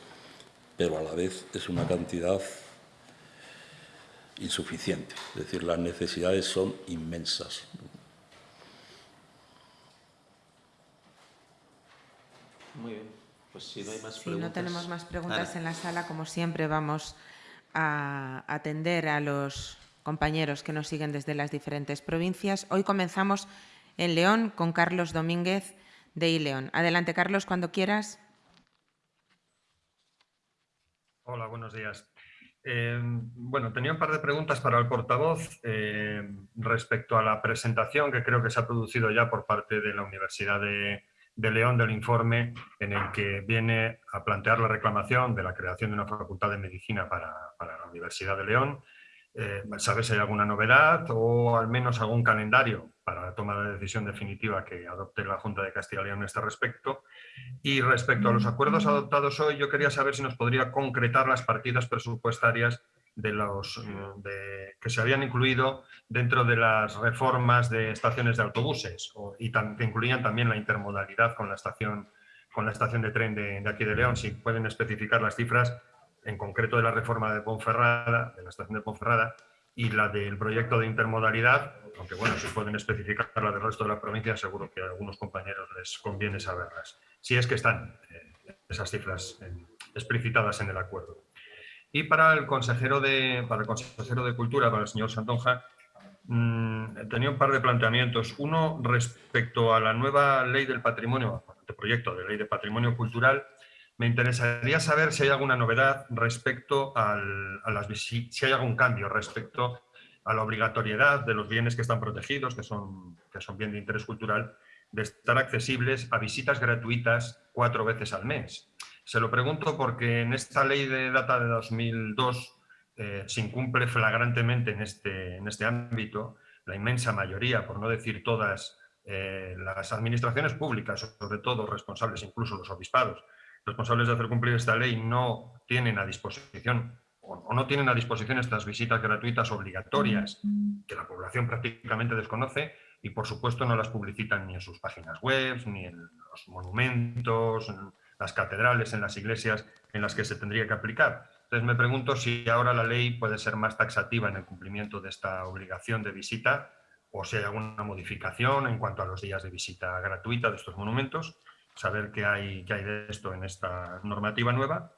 Speaker 2: pero a la vez es una cantidad insuficiente. Es decir, las necesidades son inmensas.
Speaker 1: Muy bien. Pues si no hay más
Speaker 9: Si
Speaker 1: preguntas...
Speaker 9: no tenemos más preguntas
Speaker 1: Ana.
Speaker 9: en la sala, como siempre, vamos a atender a los compañeros que nos siguen desde las diferentes provincias. Hoy comenzamos en León con Carlos Domínguez de ILeón. Adelante, Carlos, cuando quieras.
Speaker 10: Hola, buenos días. Eh, bueno, tenía un par de preguntas para el portavoz eh, respecto a la presentación que creo que se ha producido ya por parte de la Universidad de, León del informe en el que viene a plantear la reclamación de la creación de una facultad de medicina para la Universidad de León. Eh, ¿Sabe si hay alguna novedad o al menos algún calendario para la toma de decisión definitiva que adopte la Junta de Castilla y León en este respecto? Y respecto a los acuerdos adoptados hoy, yo quería saber si nos podría concretar las partidas presupuestarias de los, de, que se habían incluido dentro de las reformas de estaciones de autobuses o, y tam, que incluían también la intermodalidad con la estación, con la estación de tren de, de aquí de León. Si pueden especificar las cifras, en concreto de la reforma de Ponferrada, de la estación de Ponferrada, y la del proyecto de intermodalidad, aunque bueno, si pueden especificar la del resto de la provincia, seguro que a algunos compañeros les conviene saberlas, si es que están eh, esas cifras explicitadas en el acuerdo. Y para el consejero de, para el consejero de Cultura, para el señor Santonja, mmm, tenía un par de planteamientos. Uno respecto a la nueva ley del patrimonio, el proyecto de ley de patrimonio cultural, me interesaría saber si hay alguna novedad respecto a las si hay algún cambio respecto a la obligatoriedad de los bienes que están protegidos, que son, que son bien de interés cultural, de estar accesibles a visitas gratuitas cuatro veces al mes. Se lo pregunto porque en esta ley de data de 2002 eh, se incumple flagrantemente en este, en este ámbito. La inmensa mayoría, por no decir todas, eh, las administraciones públicas, sobre todo responsables, incluso los obispados, responsables de hacer cumplir esta ley no tienen a disposición o no tienen a disposición estas visitas gratuitas obligatorias que la población prácticamente desconoce y por supuesto no las publicitan ni en sus páginas web, ni en los monumentos, en las catedrales, en las iglesias en las que se tendría que aplicar. Entonces me pregunto si ahora la ley puede ser más taxativa en el cumplimiento de esta obligación de visita o si hay alguna modificación en cuanto a los días de visita gratuita de estos monumentos saber qué hay, qué hay de esto en esta normativa nueva.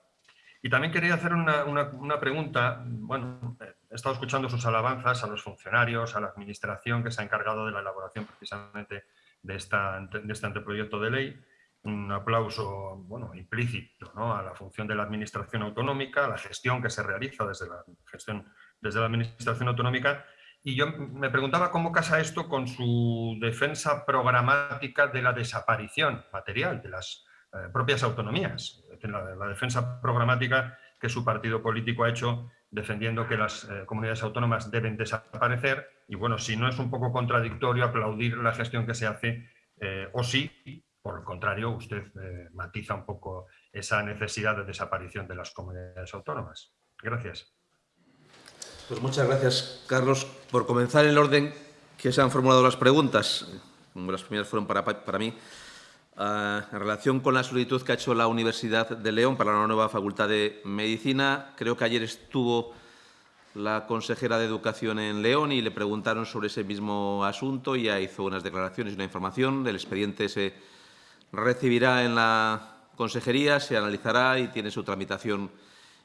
Speaker 10: Y también quería hacer una, una, pregunta. Bueno, he estado escuchando sus alabanzas a los funcionarios, a la administración que se ha encargado de la elaboración precisamente de, esta, de este anteproyecto de ley. Un aplauso bueno, implícito ¿no? a la función de la administración autonómica, a la gestión que se realiza desde la, gestión, desde la administración autonómica y yo me preguntaba cómo casa esto con su defensa programática de la desaparición material de las eh, propias autonomías, la, la, defensa programática que su partido político ha hecho defendiendo que las eh, comunidades autónomas deben desaparecer y bueno, si no es un poco contradictorio aplaudir la gestión que se hace eh, o si, por el contrario, usted matiza un poco esa necesidad de desaparición de las comunidades autónomas. Gracias.
Speaker 1: Pues muchas gracias, Carlos. Por comenzar el orden que se han formulado las preguntas, las primeras fueron para, para mí, uh, en relación con la solicitud que ha hecho la Universidad de León para la nueva Facultad de Medicina, creo que ayer estuvo la consejera de Educación en León y le preguntaron sobre ese mismo asunto. Ya hizo unas declaraciones y una información. El expediente se recibirá en la consejería, se analizará y tiene su tramitación.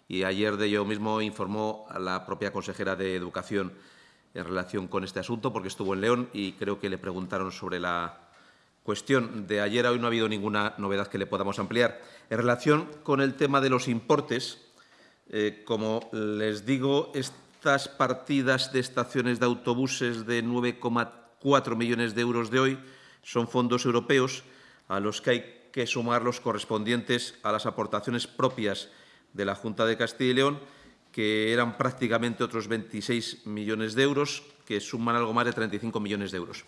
Speaker 1: Y ayer de ello mismo informó a la propia consejera de Educación en relación con este asunto, porque estuvo en León y creo que le preguntaron sobre la cuestión de ayer a hoy no ha habido ninguna novedad que le podamos ampliar. En relación con el tema de los importes, eh, como les digo, estas partidas de estaciones de autobuses de 9,4 millones de euros de hoy son fondos europeos a los que hay que sumar los correspondientes a las aportaciones propias de la Junta de Castilla y León, que eran prácticamente otros 26 millones de euros, que suman algo más de 35 millones de euros.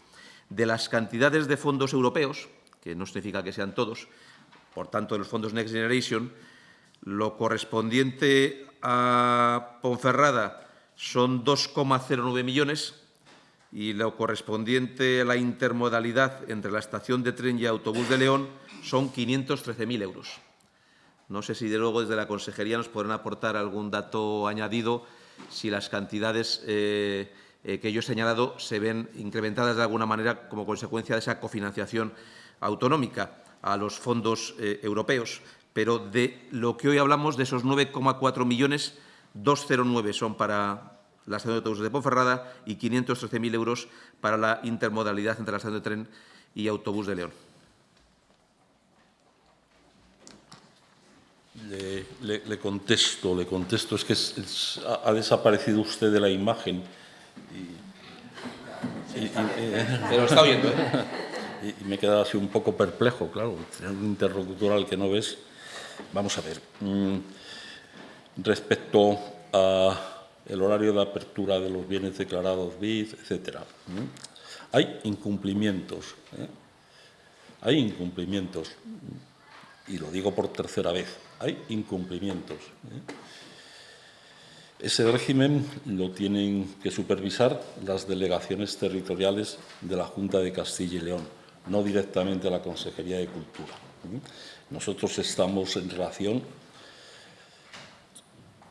Speaker 1: De las cantidades de fondos europeos, que no significa que sean todos, por tanto, de los fondos Next Generation, lo correspondiente a Ponferrada son 2,09 millones y lo correspondiente a la intermodalidad entre la estación de tren y autobús de León son 513.000 euros. No sé si, de luego, desde la Consejería nos podrán aportar algún dato añadido si las cantidades eh, eh, que yo he señalado se ven incrementadas de alguna manera como consecuencia de esa cofinanciación autonómica a los fondos eh, europeos. Pero de lo que hoy hablamos, de esos 9,4 millones, 209 son para la estación de autobuses de Ponferrada y 513.000 euros para la intermodalidad entre la estación de tren y autobús de León.
Speaker 2: Le, le, le, contesto, le contesto. Es que es, es, ha desaparecido usted de la imagen. Y, y, y,
Speaker 1: Pero está oyendo, ¿eh?
Speaker 2: Y, me he quedado así un poco perplejo, claro. Un interlocutor al que no ves. Vamos a ver. Mm, respecto a el horario de apertura de los bienes declarados BID, etcétera. Hay incumplimientos. ¿eh? Hay incumplimientos. Y lo digo por tercera vez hay incumplimientos. ¿eh? Ese régimen lo tienen que supervisar las delegaciones territoriales de la Junta de Castilla y León, no directamente la Consejería de Cultura. ¿eh? Nosotros estamos en relación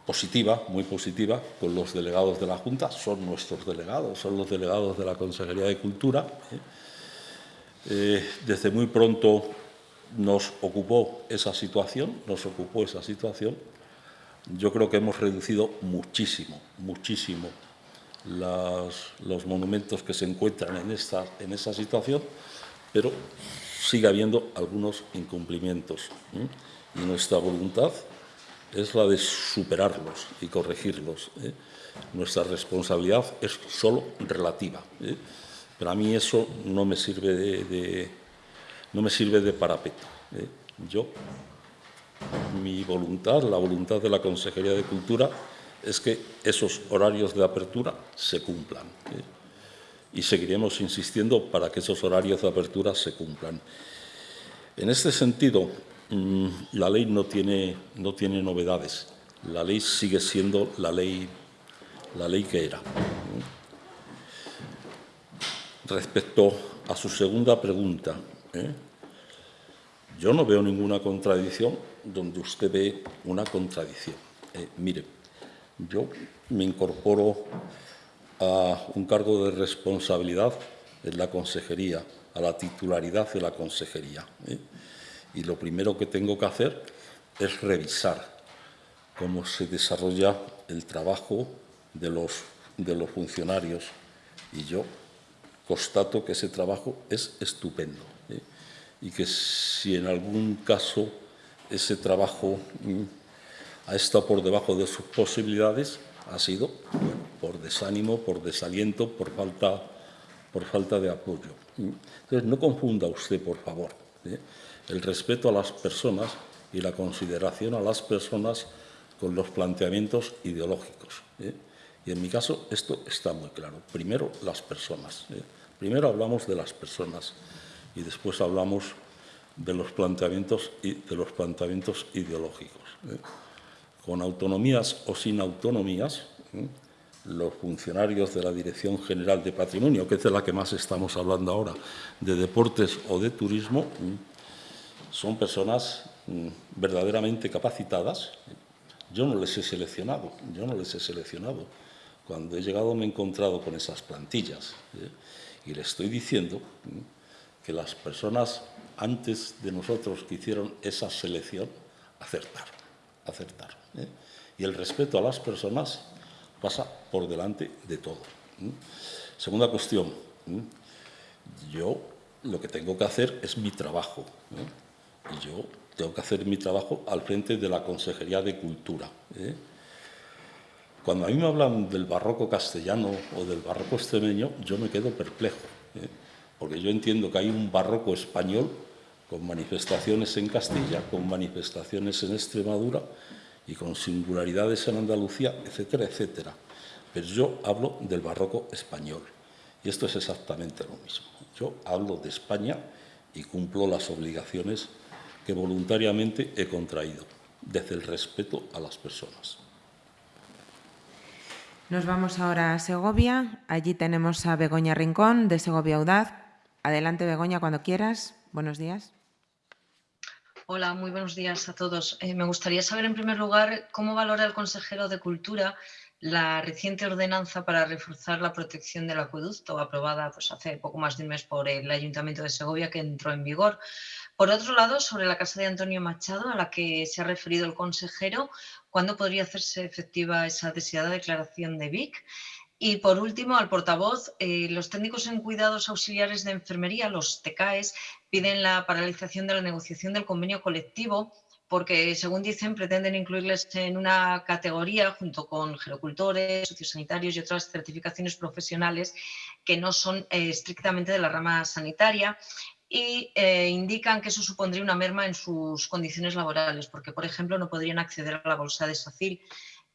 Speaker 2: positiva, muy positiva, con los delegados de la Junta, son nuestros delegados, son los delegados de la Consejería de Cultura. ¿eh? Desde muy pronto nos ocupó esa situación, nos ocupó esa situación. Yo creo que hemos reducido muchísimo, muchísimo los monumentos que se encuentran en, esta, en esa situación, pero sigue habiendo algunos incumplimientos. Y nuestra voluntad es la de superarlos y corregirlos. ¿eh? Nuestra responsabilidad es solo relativa. ¿eh? Pero a mí eso no me sirve de no me sirve de parapeto. ¿eh? Yo, mi voluntad, la voluntad de la Consejería de Cultura, es que esos horarios de apertura se cumplan. ¿eh? Y seguiremos insistiendo para que esos horarios de apertura se cumplan. En este sentido, mmm, la ley no tiene, no tiene novedades. La ley sigue siendo la ley, la ley que era. Respecto a su segunda pregunta, ¿eh? Yo no veo ninguna contradicción donde usted ve una contradicción. Eh, mire, yo me incorporo a un cargo de responsabilidad en la consejería, a la titularidad de la consejería. ¿eh? Y lo primero que tengo que hacer es revisar cómo se desarrolla el trabajo de los, de los funcionarios. Y yo constato que ese trabajo es estupendo. Y que si en algún caso ese trabajo mm, ha estado por debajo de sus posibilidades, ha sido bueno, por desánimo, por desaliento, por falta, por falta de apoyo. Entonces, no confunda usted, por favor, ¿eh? el respeto a las personas y la consideración a las personas con los planteamientos ideológicos. ¿eh? Y en mi caso esto está muy claro. Primero, las personas. ¿eh? Primero hablamos de las personas y después hablamos de los planteamientos, de los planteamientos ideológicos. ¿eh? Con autonomías o sin autonomías, ¿eh? los funcionarios de la Dirección General de Patrimonio, que es de la que más estamos hablando ahora, de deportes o de turismo, ¿eh? son personas mm, verdaderamente capacitadas. Yo no les he seleccionado, yo no les he seleccionado. cuando he llegado me he encontrado con esas plantillas y le estoy diciendo. Que las personas antes de nosotros que hicieron esa selección acertaron, acertaron. ¿eh? Y el respeto a las personas pasa por delante de todo. Segunda cuestión, yo lo que tengo que hacer es mi trabajo. Y yo tengo que hacer mi trabajo al frente de la Consejería de Cultura. Cuando a mí me hablan del barroco castellano o del barroco extremeño, yo me quedo perplejo, ¿eh? Porque yo entiendo que hay un barroco español con manifestaciones en Castilla, con manifestaciones en Extremadura y con singularidades en Andalucía, etcétera, etcétera. Pero yo hablo del barroco español y esto es exactamente lo mismo. Yo hablo de España y cumplo las obligaciones que voluntariamente he contraído, desde el respeto a las personas.
Speaker 9: Nos vamos ahora a Segovia. Allí tenemos a Begoña Rincón, de Segovia Audaz. Adelante, Begoña, cuando quieras. Buenos días.
Speaker 11: Hola, muy buenos días a todos. Eh, me gustaría saber, en primer lugar, cómo valora el consejero de Cultura la reciente ordenanza para reforzar la protección del acueducto, aprobada pues, hace poco más de un mes por el Ayuntamiento de Segovia, que entró en vigor. Por otro lado, sobre la casa de Antonio Machado, a la que se ha referido el consejero, ¿cuándo podría hacerse efectiva esa deseada declaración de VIC? Y por último, al portavoz, eh, los técnicos en cuidados auxiliares de enfermería, los TCAES, piden la paralización de la negociación del convenio colectivo porque, según dicen, pretenden incluirles en una categoría junto con gerocultores, sociosanitarios y otras certificaciones profesionales que no son eh, estrictamente de la rama sanitaria y eh, indican que eso supondría una merma en sus condiciones laborales, porque, por ejemplo, no podrían acceder a la bolsa de SACIL.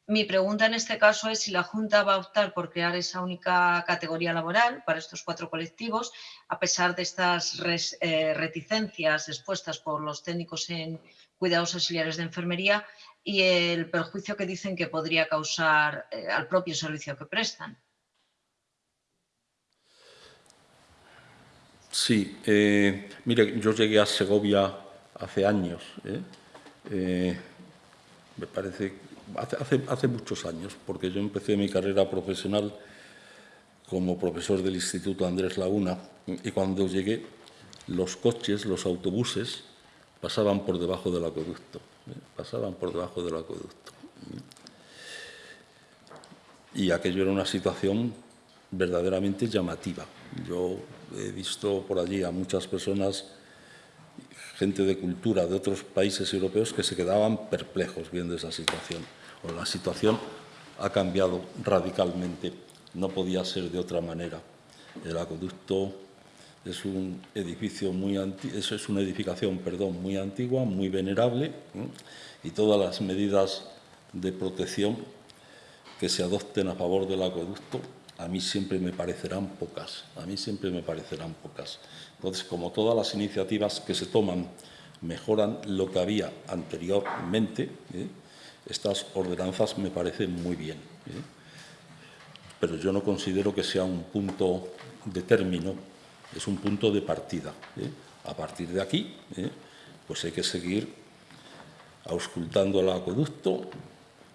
Speaker 11: Mi pregunta en este caso es si la Junta va a optar por crear esa única categoría laboral para estos cuatro colectivos, a pesar de estas eh, reticencias expuestas por los técnicos en cuidados auxiliares de enfermería y el perjuicio que dicen que podría causar eh, al propio servicio que prestan.
Speaker 2: Sí, eh, mire, yo llegué a Segovia hace años, ¿eh? Me parece, hace, hace, muchos años, porque yo empecé mi carrera profesional como profesor del Instituto Andrés Laguna y cuando llegué los coches, los autobuses, pasaban por debajo del acueducto, pasaban por debajo del acueducto. Y aquello era una situación verdaderamente llamativa. Yo he visto por allí a muchas personas, gente de cultura de otros países europeos, que se quedaban perplejos viendo esa situación. O la situación ha cambiado radicalmente, no podía ser de otra manera. El acueducto es un edificio muy eso es una edificación, perdón, muy antigua, muy venerable, y todas las medidas de protección que se adopten a favor del acueducto a mí siempre me parecerán pocas, a mí siempre me parecerán pocas. Entonces, como todas las iniciativas que se toman mejoran lo que había anteriormente, ¿eh? Estas ordenanzas me parecen muy bien. ¿eh? Pero yo no considero que sea un punto de término, es un punto de partida. ¿eh? A partir de aquí, pues hay que seguir auscultando el acueducto,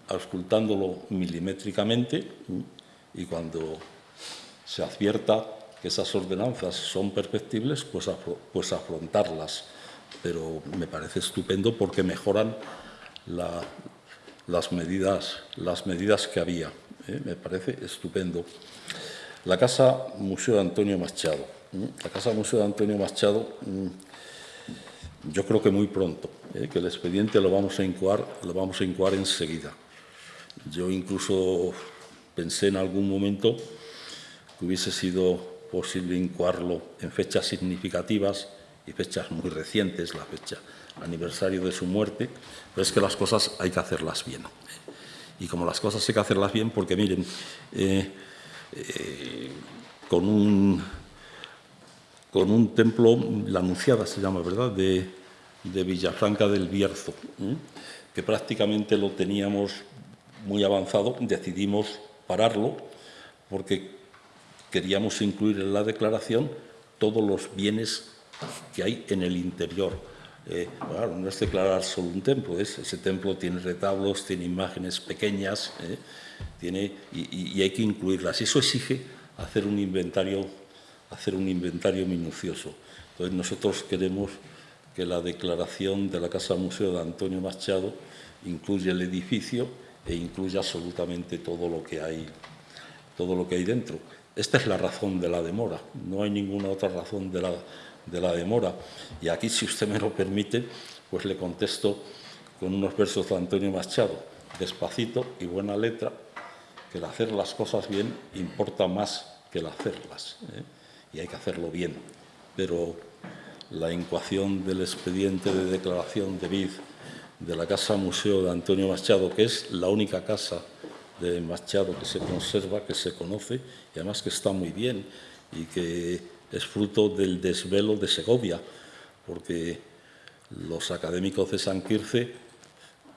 Speaker 2: auscultándolo milimétricamente, y cuando se advierta que esas ordenanzas son perfectibles, pues, pues afrontarlas. Pero me parece estupendo porque mejoran las, medidas, las medidas que había. ¿eh? Me parece estupendo. La Casa Museo de Antonio Machado. ¿eh? La Casa Museo Antonio Machado, mm, yo creo que muy pronto, ¿eh? que el expediente lo vamos a incoar, lo vamos a incoar enseguida. Yo incluso Pensé en algún momento que hubiese sido posible incoarlo en fechas significativas y fechas muy recientes, la fecha aniversario de su muerte, pero es que las cosas hay que hacerlas bien. Y como las cosas hay que hacerlas bien, porque miren, eh, eh, con, un, con un templo, la Anunciada se llama, ¿verdad?, de, de Villafranca del Bierzo, ¿eh? que prácticamente lo teníamos muy avanzado, decidimos pararlo porque queríamos incluir en la declaración todos los bienes que hay en el interior, eh, no es declarar solo un templo, es, ese templo tiene retablos, tiene imágenes pequeñas, eh, tiene, y, hay que incluirlas. Eso exige hacer un inventario, hacer un inventario minucioso. Entonces nosotros queremos que la declaración de la Casa Museo de Antonio Machado incluya el edificio e incluya absolutamente todo lo que hay, todo lo que hay dentro. Esta es la razón de la demora, no hay ninguna otra razón de la, de la demora. Y aquí, si usted me lo permite, pues le contesto con unos versos de Antonio Machado, despacito y buena letra, que el hacer las cosas bien importa más que el hacerlas, ¿eh? y hay que hacerlo bien. Pero la incoación del expediente de declaración de BID de la Casa Museo de Antonio Machado, que es la única casa de Machado que se conserva, que se conoce, y además que está muy bien, y que es fruto del desvelo de Segovia, porque los académicos de San Quirce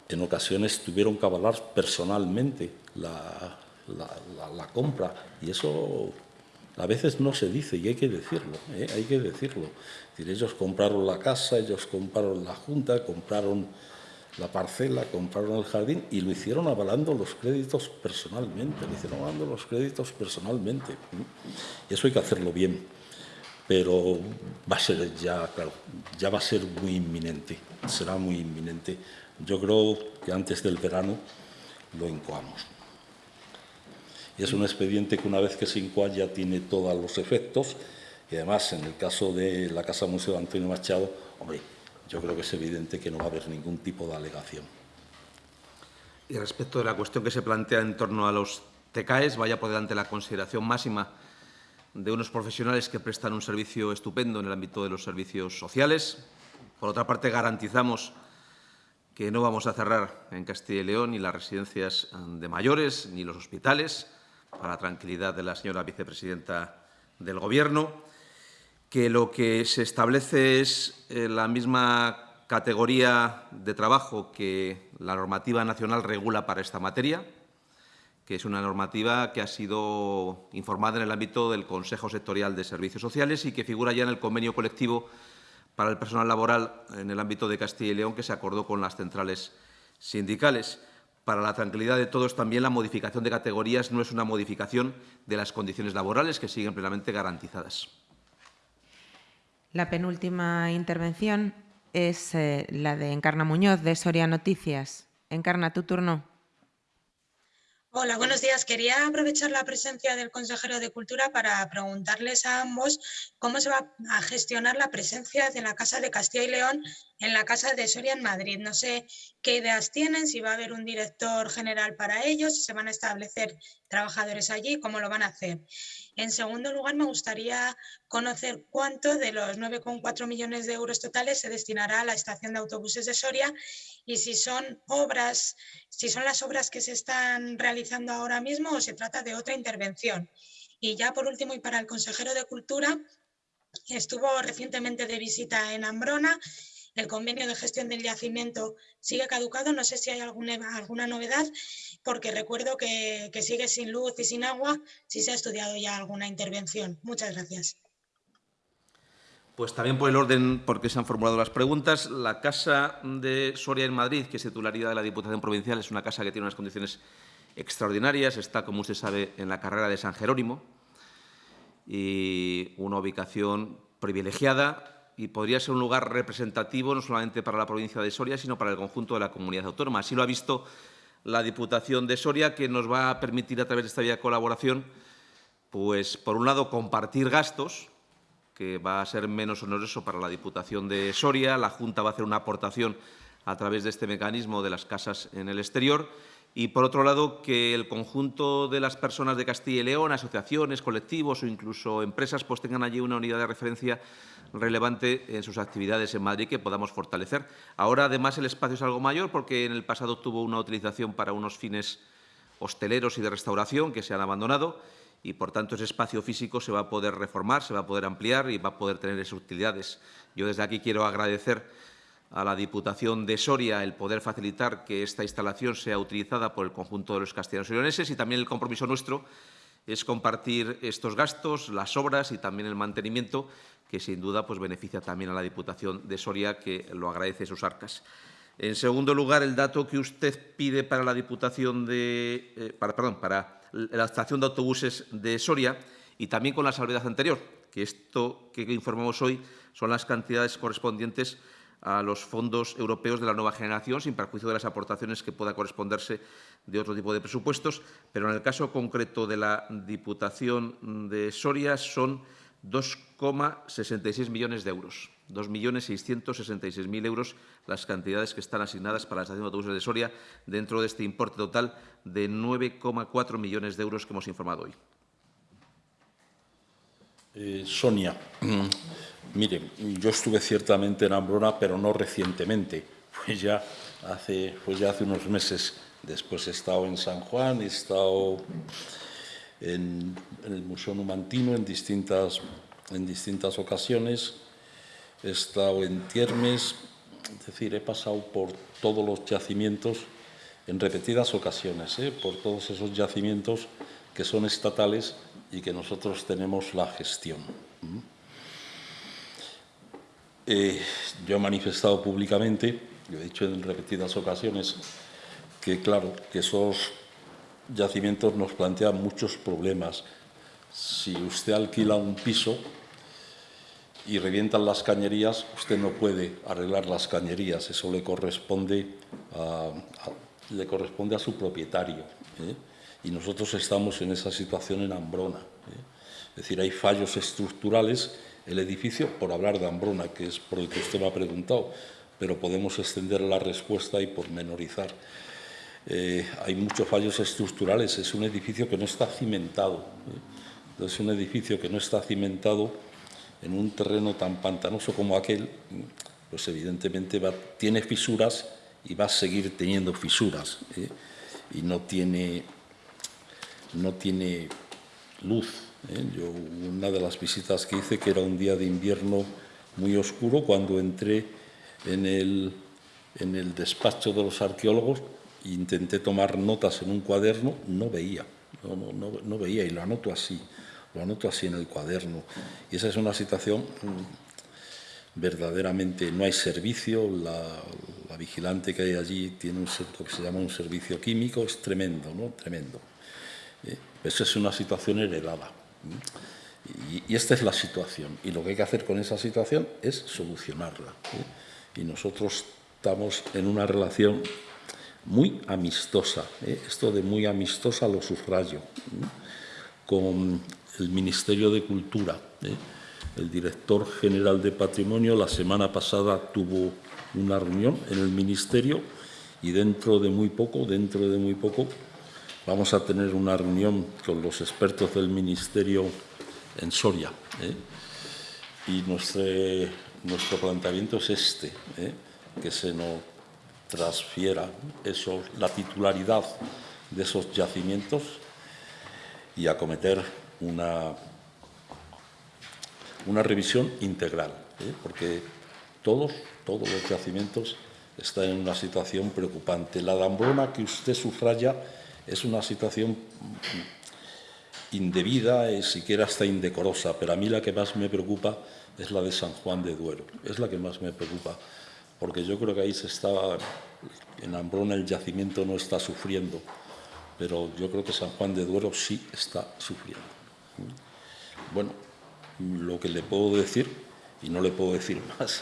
Speaker 2: en ocasiones tuvieron que avalar personalmente la, compra, y eso a veces no se dice y hay que decirlo, ¿eh? hay que decirlo. ellos compraron la casa, ellos compraron la junta, compraron la parcela, compraron el jardín y lo hicieron avalando los créditos personalmente, lo hicieron avalando los créditos personalmente. Y eso hay que hacerlo bien, pero va a ser ya, claro, ya va a ser muy inminente, será muy inminente. Yo creo que antes del verano lo incoamos. Y es un expediente que una vez que se incoa ya tiene todos los efectos y además en el caso de la Casa Museo de Antonio Machado, hombre, yo creo que es evidente que no va a haber ningún tipo de alegación.
Speaker 1: Y respecto de la cuestión que se plantea en torno a los TCAES, vaya por delante la consideración máxima de unos profesionales que prestan un servicio estupendo en el ámbito de los servicios sociales. Por otra parte, garantizamos que no vamos a cerrar en Castilla y León ni las residencias de mayores ni los hospitales, para la tranquilidad de la señora vicepresidenta del Gobierno que lo que se establece es eh, la misma categoría de trabajo que la normativa nacional regula para esta materia, que es una normativa que ha sido informada en el ámbito del Consejo Sectorial de Servicios Sociales y que figura ya en el convenio colectivo para el personal laboral en el ámbito de Castilla y León que se acordó con las centrales sindicales. Para la tranquilidad de todos, también la modificación de categorías no es una modificación de las condiciones laborales que siguen plenamente garantizadas.
Speaker 9: La penúltima intervención es eh, la de Encarna Muñoz, de Soria Noticias. Encarna, tu turno.
Speaker 12: Hola, buenos días. Quería aprovechar la presencia del consejero de Cultura para preguntarles a ambos cómo se va a gestionar la presencia de la Casa de Castilla y León en la Casa de Soria en Madrid. No sé qué ideas tienen, si va a haber un director general para ellos, si se van a establecer trabajadores allí, cómo lo van a hacer. En segundo lugar, me gustaría conocer cuánto de los 9,4 millones de euros totales se destinará a la estación de autobuses de Soria y si son obras, si son las obras que se están realizando ahora mismo o se trata de otra intervención. Y ya por último, y para el consejero de Cultura, estuvo recientemente de visita en Ambrona el convenio de gestión del yacimiento sigue caducado, no sé si hay alguna, novedad, porque recuerdo que, que sigue sin luz y sin agua, si se ha estudiado ya alguna intervención. Muchas gracias.
Speaker 1: Pues también por el orden porque se han formulado las preguntas. La Casa de Soria en Madrid, que es titularidad de la Diputación Provincial, es una casa que tiene unas condiciones extraordinarias. Está, como usted sabe, en la carrera de San Jerónimo y una ubicación privilegiada y podría ser un lugar representativo no solamente para la provincia de Soria, sino para el conjunto de la comunidad autónoma. Así lo ha visto la Diputación de Soria, que nos va a permitir a través de esta vía de colaboración, pues por un lado compartir gastos, que va a ser menos oneroso para la Diputación de Soria, la Junta va a hacer una aportación a través de este mecanismo de las casas en el exterior y, por otro lado, que el conjunto de las personas de Castilla y León, asociaciones, colectivos o incluso empresas, pues tengan allí una unidad de referencia relevante en sus actividades en Madrid que podamos fortalecer. Ahora, además, el espacio es algo mayor porque en el pasado tuvo una utilización para unos fines hosteleros y de restauración que se han abandonado y, por tanto, ese espacio físico se va a poder reformar, se va a poder ampliar y va a poder tener esas utilidades. Yo desde aquí quiero agradecer a la Diputación de Soria el poder facilitar que esta instalación sea utilizada por el conjunto de los castellanos y leoneses y también el compromiso nuestro es compartir estos gastos, las obras y también el mantenimiento, que sin duda pues, beneficia también a la Diputación de Soria, que lo agradece sus arcas. En segundo lugar, el dato que usted pide para la Diputación de, eh, perdón, para la estación de autobuses de Soria y también con la salvedad anterior, que esto que informamos hoy son las cantidades correspondientes a los fondos europeos de la nueva generación, sin perjuicio de las aportaciones que pueda corresponderse de otro tipo de presupuestos. Pero en el caso concreto de la Diputación de Soria son 2,66 millones de euros. 2.666.000 euros las cantidades que están asignadas para la estación de autobuses de Soria dentro de este importe total de 9,4 millones de euros que hemos informado hoy.
Speaker 2: Eh, Sonia, mire, yo estuve ciertamente en Ambrona, pero no recientemente. Pues ya hace, ya hace unos meses. Después he estado en San Juan, he estado en, en el Museo Numantino en distintas, en distintas ocasiones he estado en Tiermes, es decir, he pasado por todos los yacimientos en repetidas ocasiones, ¿eh? por todos esos yacimientos que son estatales y que nosotros tenemos la gestión. Eh, yo he manifestado públicamente, yo he dicho en repetidas ocasiones, que claro, que esos yacimientos nos plantean muchos problemas. Si usted alquila un piso, y revientan las cañerías, usted no puede arreglar las cañerías, eso le corresponde a, le corresponde a su propietario. ¿eh? Y nosotros estamos en esa situación en Ambrona. ¿eh? Es decir, hay fallos estructurales. El edificio, por hablar de Ambrona, que es por el que usted me ha preguntado, pero podemos extender la respuesta y pormenorizar. Eh, hay muchos fallos estructurales. Es un edificio que no está cimentado. ¿eh? Es un edificio que no está cimentado en un terreno tan pantanoso como aquel, pues evidentemente tiene fisuras y va a seguir teniendo fisuras. ¿eh? Y no tiene, no tiene luz. ¿eh? Yo, una de las visitas que hice, que era un día de invierno muy oscuro, cuando entré en el, en el despacho de los arqueólogos intenté tomar notas en un cuaderno, no veía, no, veía y lo anoto así lo anoto así en el cuaderno. Y esa es una situación mm, verdaderamente, no hay servicio, la, vigilante que hay allí tiene un, lo que se llama un servicio químico, es tremendo, ¿no? Tremendo. ¿Eh? Eso es una situación heredada. Y, esta es la situación. Y lo que hay que hacer con esa situación es solucionarla. ¿eh? Y nosotros estamos en una relación muy amistosa. ¿eh? Esto de muy amistosa lo subrayo. Con el Ministerio de Cultura. El director general de Patrimonio la semana pasada tuvo una reunión en el Ministerio y dentro de muy poco, dentro de muy poco, vamos a tener una reunión con los expertos del Ministerio en Soria. ¿eh? Y nuestro, nuestro planteamiento es este, ¿eh? que se nos transfiera la titularidad de esos yacimientos y acometer una, una revisión integral, ¿eh? porque todos, todos los yacimientos están en una situación preocupante. La dambrona que usted sufraya es una situación indebida, y siquiera hasta indecorosa, pero a mí la que más me preocupa es la de San Juan de Duero, es la que más me preocupa, porque yo creo que ahí se estaba, en Ambrona el yacimiento no está sufriendo, pero yo creo que San Juan de Duero sí está sufriendo. Bueno, lo que le puedo decir, y no le puedo decir más,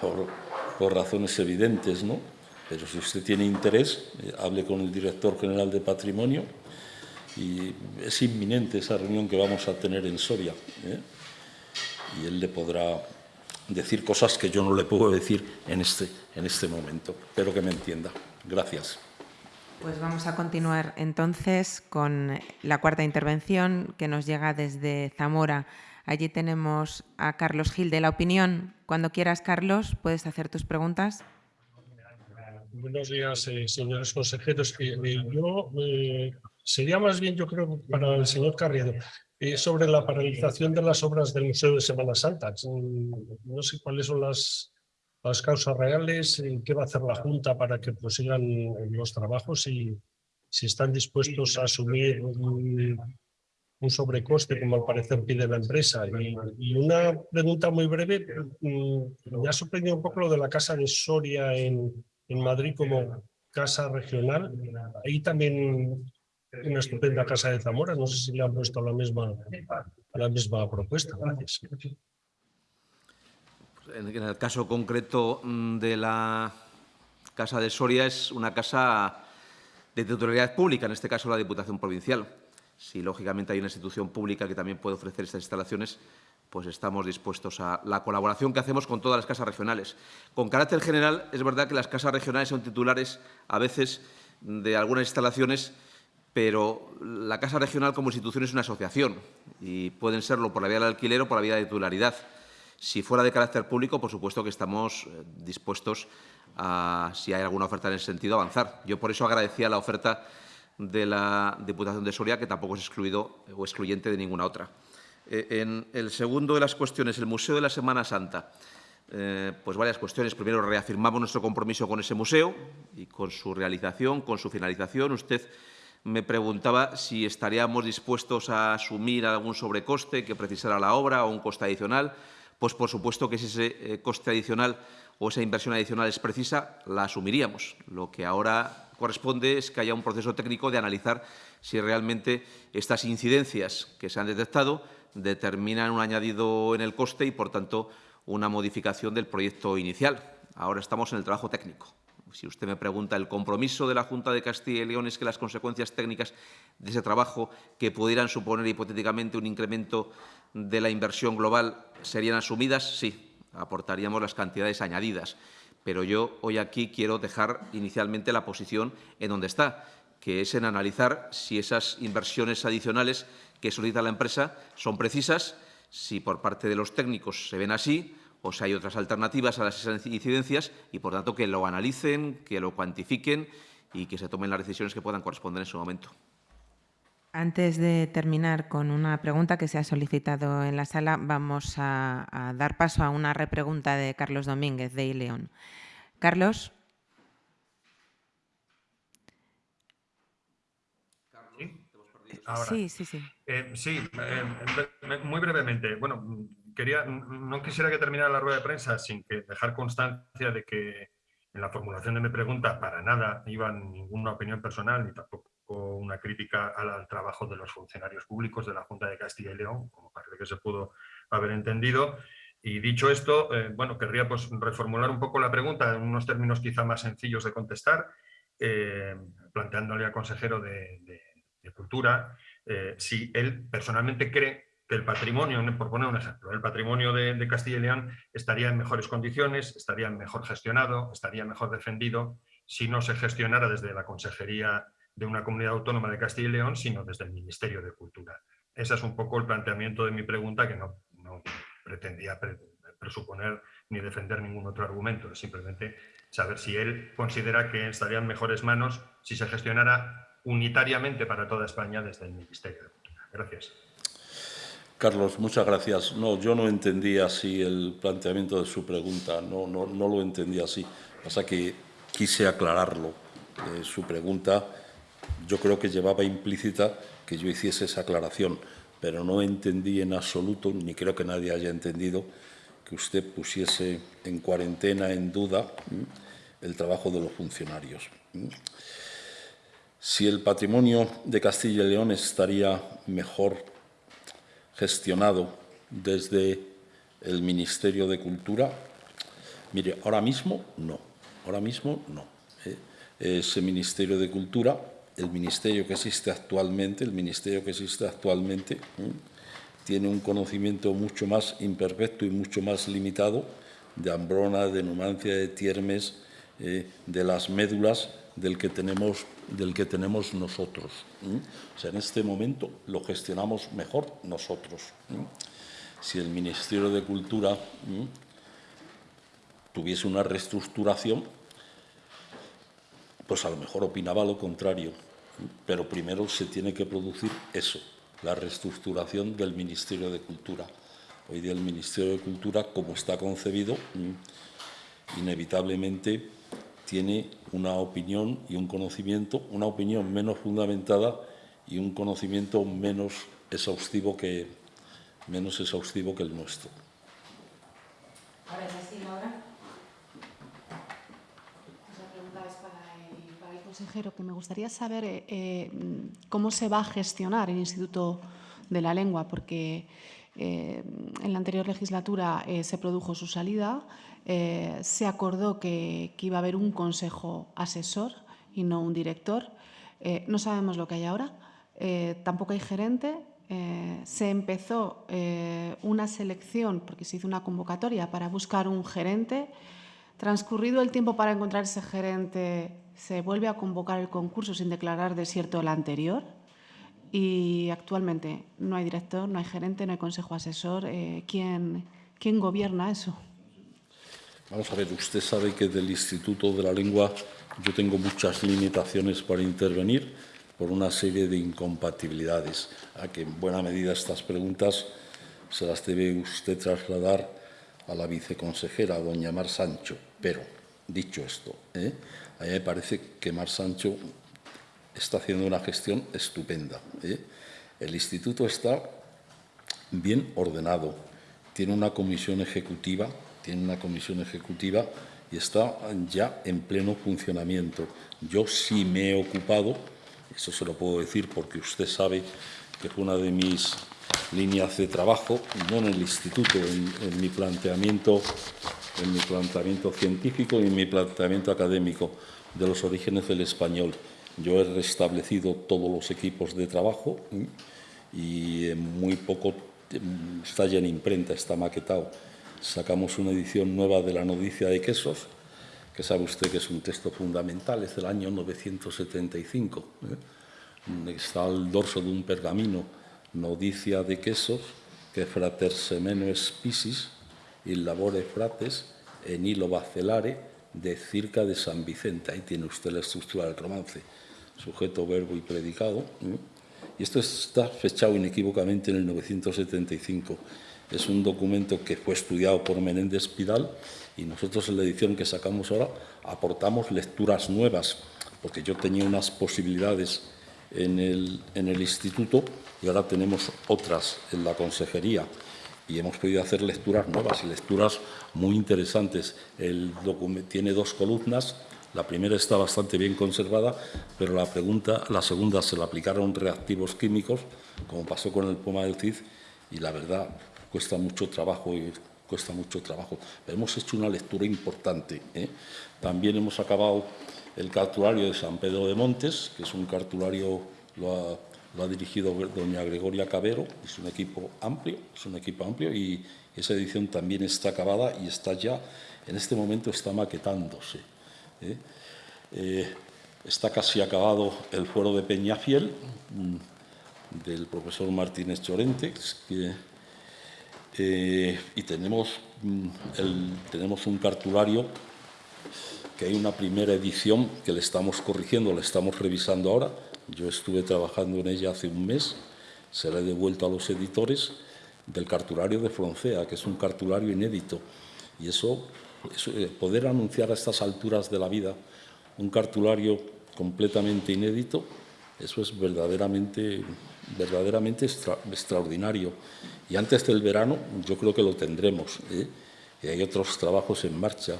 Speaker 2: por, razones evidentes, ¿no? Pero si usted tiene interés, eh, hable con el director general de Patrimonio y es inminente esa reunión que vamos a tener en Soria. ¿eh? Y él le podrá decir cosas que yo no le puedo decir en este, en este momento. Espero que me entienda. Gracias.
Speaker 9: Pues vamos a continuar entonces con la cuarta intervención que nos llega desde Zamora. Allí tenemos a Carlos Gil de La Opinión. Cuando quieras, Carlos, puedes hacer tus preguntas.
Speaker 13: Buenos días, eh, señores consejeros. Eh, eh, yo sería más bien, yo creo, para el señor Carriedo, sobre la paralización de las obras del Museo de Semana Santa. No sé cuáles son las las causas reales, qué va a hacer la Junta para que prosigan los trabajos y si están dispuestos a asumir un sobrecoste, como al parecer pide la empresa. Y, una pregunta muy breve, mm, me ha sorprendido un poco lo de la casa de Soria en, en Madrid como casa regional. Ahí también una estupenda casa de Zamora, no sé si le han puesto la misma, la misma propuesta. Gracias.
Speaker 1: En el caso concreto mm, de la Casa de Soria es una casa de titularidad pública, en este caso la Diputación Provincial. Si, lógicamente, hay una institución pública que también puede ofrecer estas instalaciones, pues estamos dispuestos a la colaboración que hacemos con todas las casas regionales. Con carácter general, es verdad que las casas regionales son titulares a veces de algunas instalaciones, pero la Casa Regional como institución es una asociación y pueden serlo por la vía del alquiler o por la vía de titularidad. Si fuera de carácter público, por supuesto que estamos eh, dispuestos a, si hay alguna oferta en ese sentido, avanzar. Yo por eso agradecía la oferta de la Diputación de Soria, que tampoco es excluido o excluyente de ninguna otra. Eh, en el segundo de las cuestiones, el Museo de la Semana Santa. Eh, pues varias cuestiones. Primero, reafirmamos nuestro compromiso con ese museo y con su realización, con su finalización. Usted me preguntaba si estaríamos dispuestos a asumir algún sobrecoste que precisara la obra o un coste adicional. Pues, por supuesto, que si ese eh, coste adicional o esa inversión adicional es precisa, la asumiríamos. Lo que ahora corresponde es que haya un proceso técnico de analizar si realmente estas incidencias que se han detectado determinan un añadido en el coste y, por tanto, una modificación del proyecto inicial. Ahora estamos en el trabajo técnico. Si usted me pregunta, el compromiso de la Junta de Castilla y León es que las consecuencias técnicas de ese trabajo, que pudieran suponer hipotéticamente un incremento de la inversión global, serían asumidas, sí, aportaríamos las cantidades añadidas. Pero yo hoy aquí quiero dejar inicialmente la posición en donde está, que es en analizar si esas inversiones adicionales que solicita la empresa son precisas, si por parte de los técnicos se ven así o si hay otras alternativas a las incidencias y, por tanto, que lo analicen, que lo cuantifiquen y que se tomen las decisiones que puedan corresponder en su momento.
Speaker 9: Antes de terminar con una pregunta que se ha solicitado en la sala, vamos a, dar paso a una repregunta de Carlos Domínguez, de ILEON. Carlos.
Speaker 10: Sí, sí, sí. Eh, sí, eh, muy brevemente. Bueno, quería, no quisiera que terminara la rueda de prensa sin que dejar constancia de que en la formulación de mi pregunta para nada iba ninguna opinión personal ni tampoco una crítica al, trabajo de los funcionarios públicos de la Junta de Castilla y León, como parece que se pudo haber entendido. Y dicho esto, eh, bueno, querría pues, reformular un poco la pregunta en unos términos quizá más sencillos de contestar, eh, planteándole al consejero de, Cultura eh, si él personalmente cree que el patrimonio, por poner un ejemplo, el patrimonio de, de, Castilla y León estaría en mejores condiciones, estaría mejor gestionado, estaría mejor defendido si no se gestionara desde la Consejería de una comunidad autónoma de Castilla y León, sino desde el Ministerio de Cultura. Ese es un poco el planteamiento de mi pregunta, que no, pretendía presuponer ni defender ningún otro argumento, simplemente saber si él considera que estaría en mejores manos si se gestionara unitariamente para toda España desde el Ministerio de Cultura. Gracias.
Speaker 2: Carlos, muchas gracias. No, yo no entendía así el planteamiento de su pregunta, no, no, no lo entendía así. Pasa que quise aclararlo. Eh, su pregunta yo creo que llevaba implícita que yo hiciese esa aclaración, pero no entendí en absoluto, ni creo que nadie haya entendido, que usted pusiese en cuarentena, en duda, el trabajo de los funcionarios. Si el patrimonio de Castilla y León estaría mejor gestionado desde el Ministerio de Cultura, mire, ahora mismo no, ahora mismo no. ¿eh? Ese Ministerio de Cultura el ministerio que existe actualmente, el ministerio que existe actualmente, tiene un conocimiento mucho más imperfecto y mucho más limitado de Ambrona, de Numancia, de Tiermes, eh, de las médulas del que tenemos, del que tenemos nosotros. O sea, en este momento lo gestionamos mejor nosotros. Si el Ministerio de Cultura tuviese una reestructuración, pues a lo mejor opinaba lo contrario pero primero se tiene que producir eso, la reestructuración del Ministerio de Cultura. Hoy día el Ministerio de Cultura, como está concebido, inevitablemente tiene una opinión y un conocimiento, una opinión menos fundamentada y un conocimiento menos exhaustivo que, menos exhaustivo que el nuestro.
Speaker 7: Ahora. La pregunta es para el, consejero, que me gustaría saber eh, eh, cómo se va a gestionar el Instituto de la Lengua, porque eh, en la anterior legislatura se produjo su salida, eh, se acordó que, iba a haber un consejo asesor y no un director. Eh, no sabemos lo que hay ahora, eh, tampoco hay gerente. Se empezó una selección, porque se hizo una convocatoria para buscar un gerente. Transcurrido el tiempo para encontrar ese gerente, se vuelve a convocar el concurso sin declarar desierto el anterior y actualmente no hay director, no hay gerente, no hay consejo asesor. ¿quién, ¿Quién gobierna eso?
Speaker 2: Vamos a ver, usted sabe que del Instituto de la Lengua yo tengo muchas limitaciones para intervenir por una serie de incompatibilidades, a que en buena medida estas preguntas se las debe usted trasladar a la viceconsejera, doña Mar Sancho. Pero, dicho esto, ¿eh? a mí me parece que Mar Sancho está haciendo una gestión estupenda. ¿eh? El instituto está bien ordenado, tiene una comisión ejecutiva, tiene una comisión ejecutiva y está ya en pleno funcionamiento. Yo sí me he ocupado, eso se lo puedo decir porque usted sabe que es una de mis líneas de trabajo, no en el instituto, en, en mi planteamiento, en mi planteamiento científico y en mi planteamiento académico de los orígenes del español. Yo he restablecido todos los equipos de trabajo y en muy poco está ya en imprenta, está maquetado. Sacamos una edición nueva de la Nodicia de Quesos, que sabe usted que es un texto fundamental, es del año 975. ¿eh? Está al dorso de un pergamino, Nodicia de Quesos, que frater semeno spisis, il labore frates, en hilo bacelare, de circa de San Vicente. Ahí tiene usted la estructura del romance sujeto, verbo y predicado. ¿eh? Y esto está fechado inequívocamente en el 975. Es un documento que fue estudiado por Menéndez Pidal y nosotros en la edición que sacamos ahora aportamos lecturas nuevas, porque yo tenía unas posibilidades en el, en el instituto y ahora tenemos otras en la consejería y hemos podido hacer lecturas nuevas y lecturas muy interesantes. El documento tiene dos columnas la primera está bastante bien conservada, pero la, pregunta, la segunda se le aplicaron reactivos químicos, como pasó con el poma del CID, y la verdad cuesta mucho trabajo y cuesta mucho trabajo. hemos hecho una lectura importante. ¿eh? También hemos acabado el cartulario de San Pedro de Montes, que es un cartulario, lo ha, lo ha dirigido doña Gregoria Cabero, es un equipo amplio, es un equipo amplio y esa edición también está acabada y está ya, en este momento está maquetándose. ¿eh? Eh, está casi acabado el fuero de Peñafiel, mm, del profesor Martínez Chorente, que, eh, y tenemos, mm, el, tenemos un cartulario que hay una primera edición que le estamos corrigiendo, la estamos revisando ahora. Yo estuve trabajando en ella hace un mes, se la he devuelto a los editores del cartulario de Froncea, que es un cartulario inédito. Y eso eh, poder anunciar a estas alturas de la vida un cartulario completamente inédito, eso es verdaderamente, verdaderamente extra, extraordinario. Y antes del verano yo creo que lo tendremos. ¿eh? Y hay otros trabajos en marcha,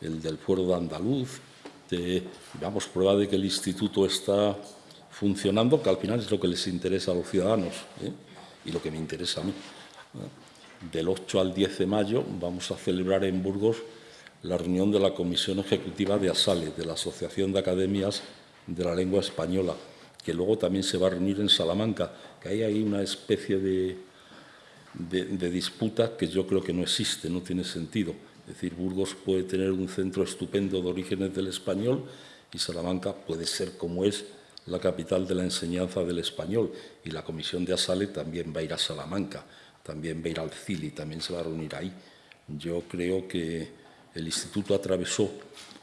Speaker 2: el del Fuero de Andaluz, de, damos prueba de que el instituto está funcionando, que al final es lo que les interesa a los ciudadanos ¿eh? y lo que me interesa a mí. Del 8 al 10 de mayo vamos a celebrar en Burgos la reunión de la Comisión Ejecutiva de ASALE, de la Asociación de Academias de la Lengua Española, que luego también se va a reunir en Salamanca, que hay ahí una especie de, de, de disputa que yo creo que no existe, no tiene sentido. Es decir, Burgos puede tener un centro estupendo de orígenes del español y Salamanca puede ser como es la capital de la enseñanza del español y la comisión de Asale también va a ir a Salamanca, también va a ir al CILI, también se va a reunir ahí. Yo creo que el instituto atravesó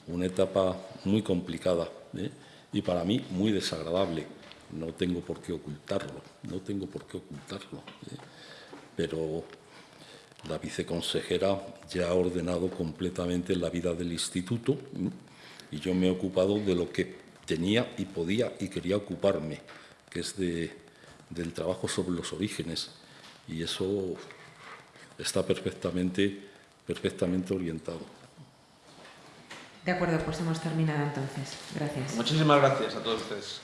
Speaker 2: una etapa muy complicada ¿eh? Y para mí muy desagradable. No tengo por qué ocultarlo, no tengo por qué ocultarlo. ¿eh? Pero la viceconsejera ya ha ordenado completamente la vida del instituto y yo me he ocupado de lo que tenía y podía y quería ocuparme, que es de, del trabajo sobre los orígenes y eso está perfectamente, perfectamente orientado.
Speaker 9: De acuerdo, pues hemos terminado entonces. Gracias.
Speaker 1: Muchísimas gracias a todos ustedes.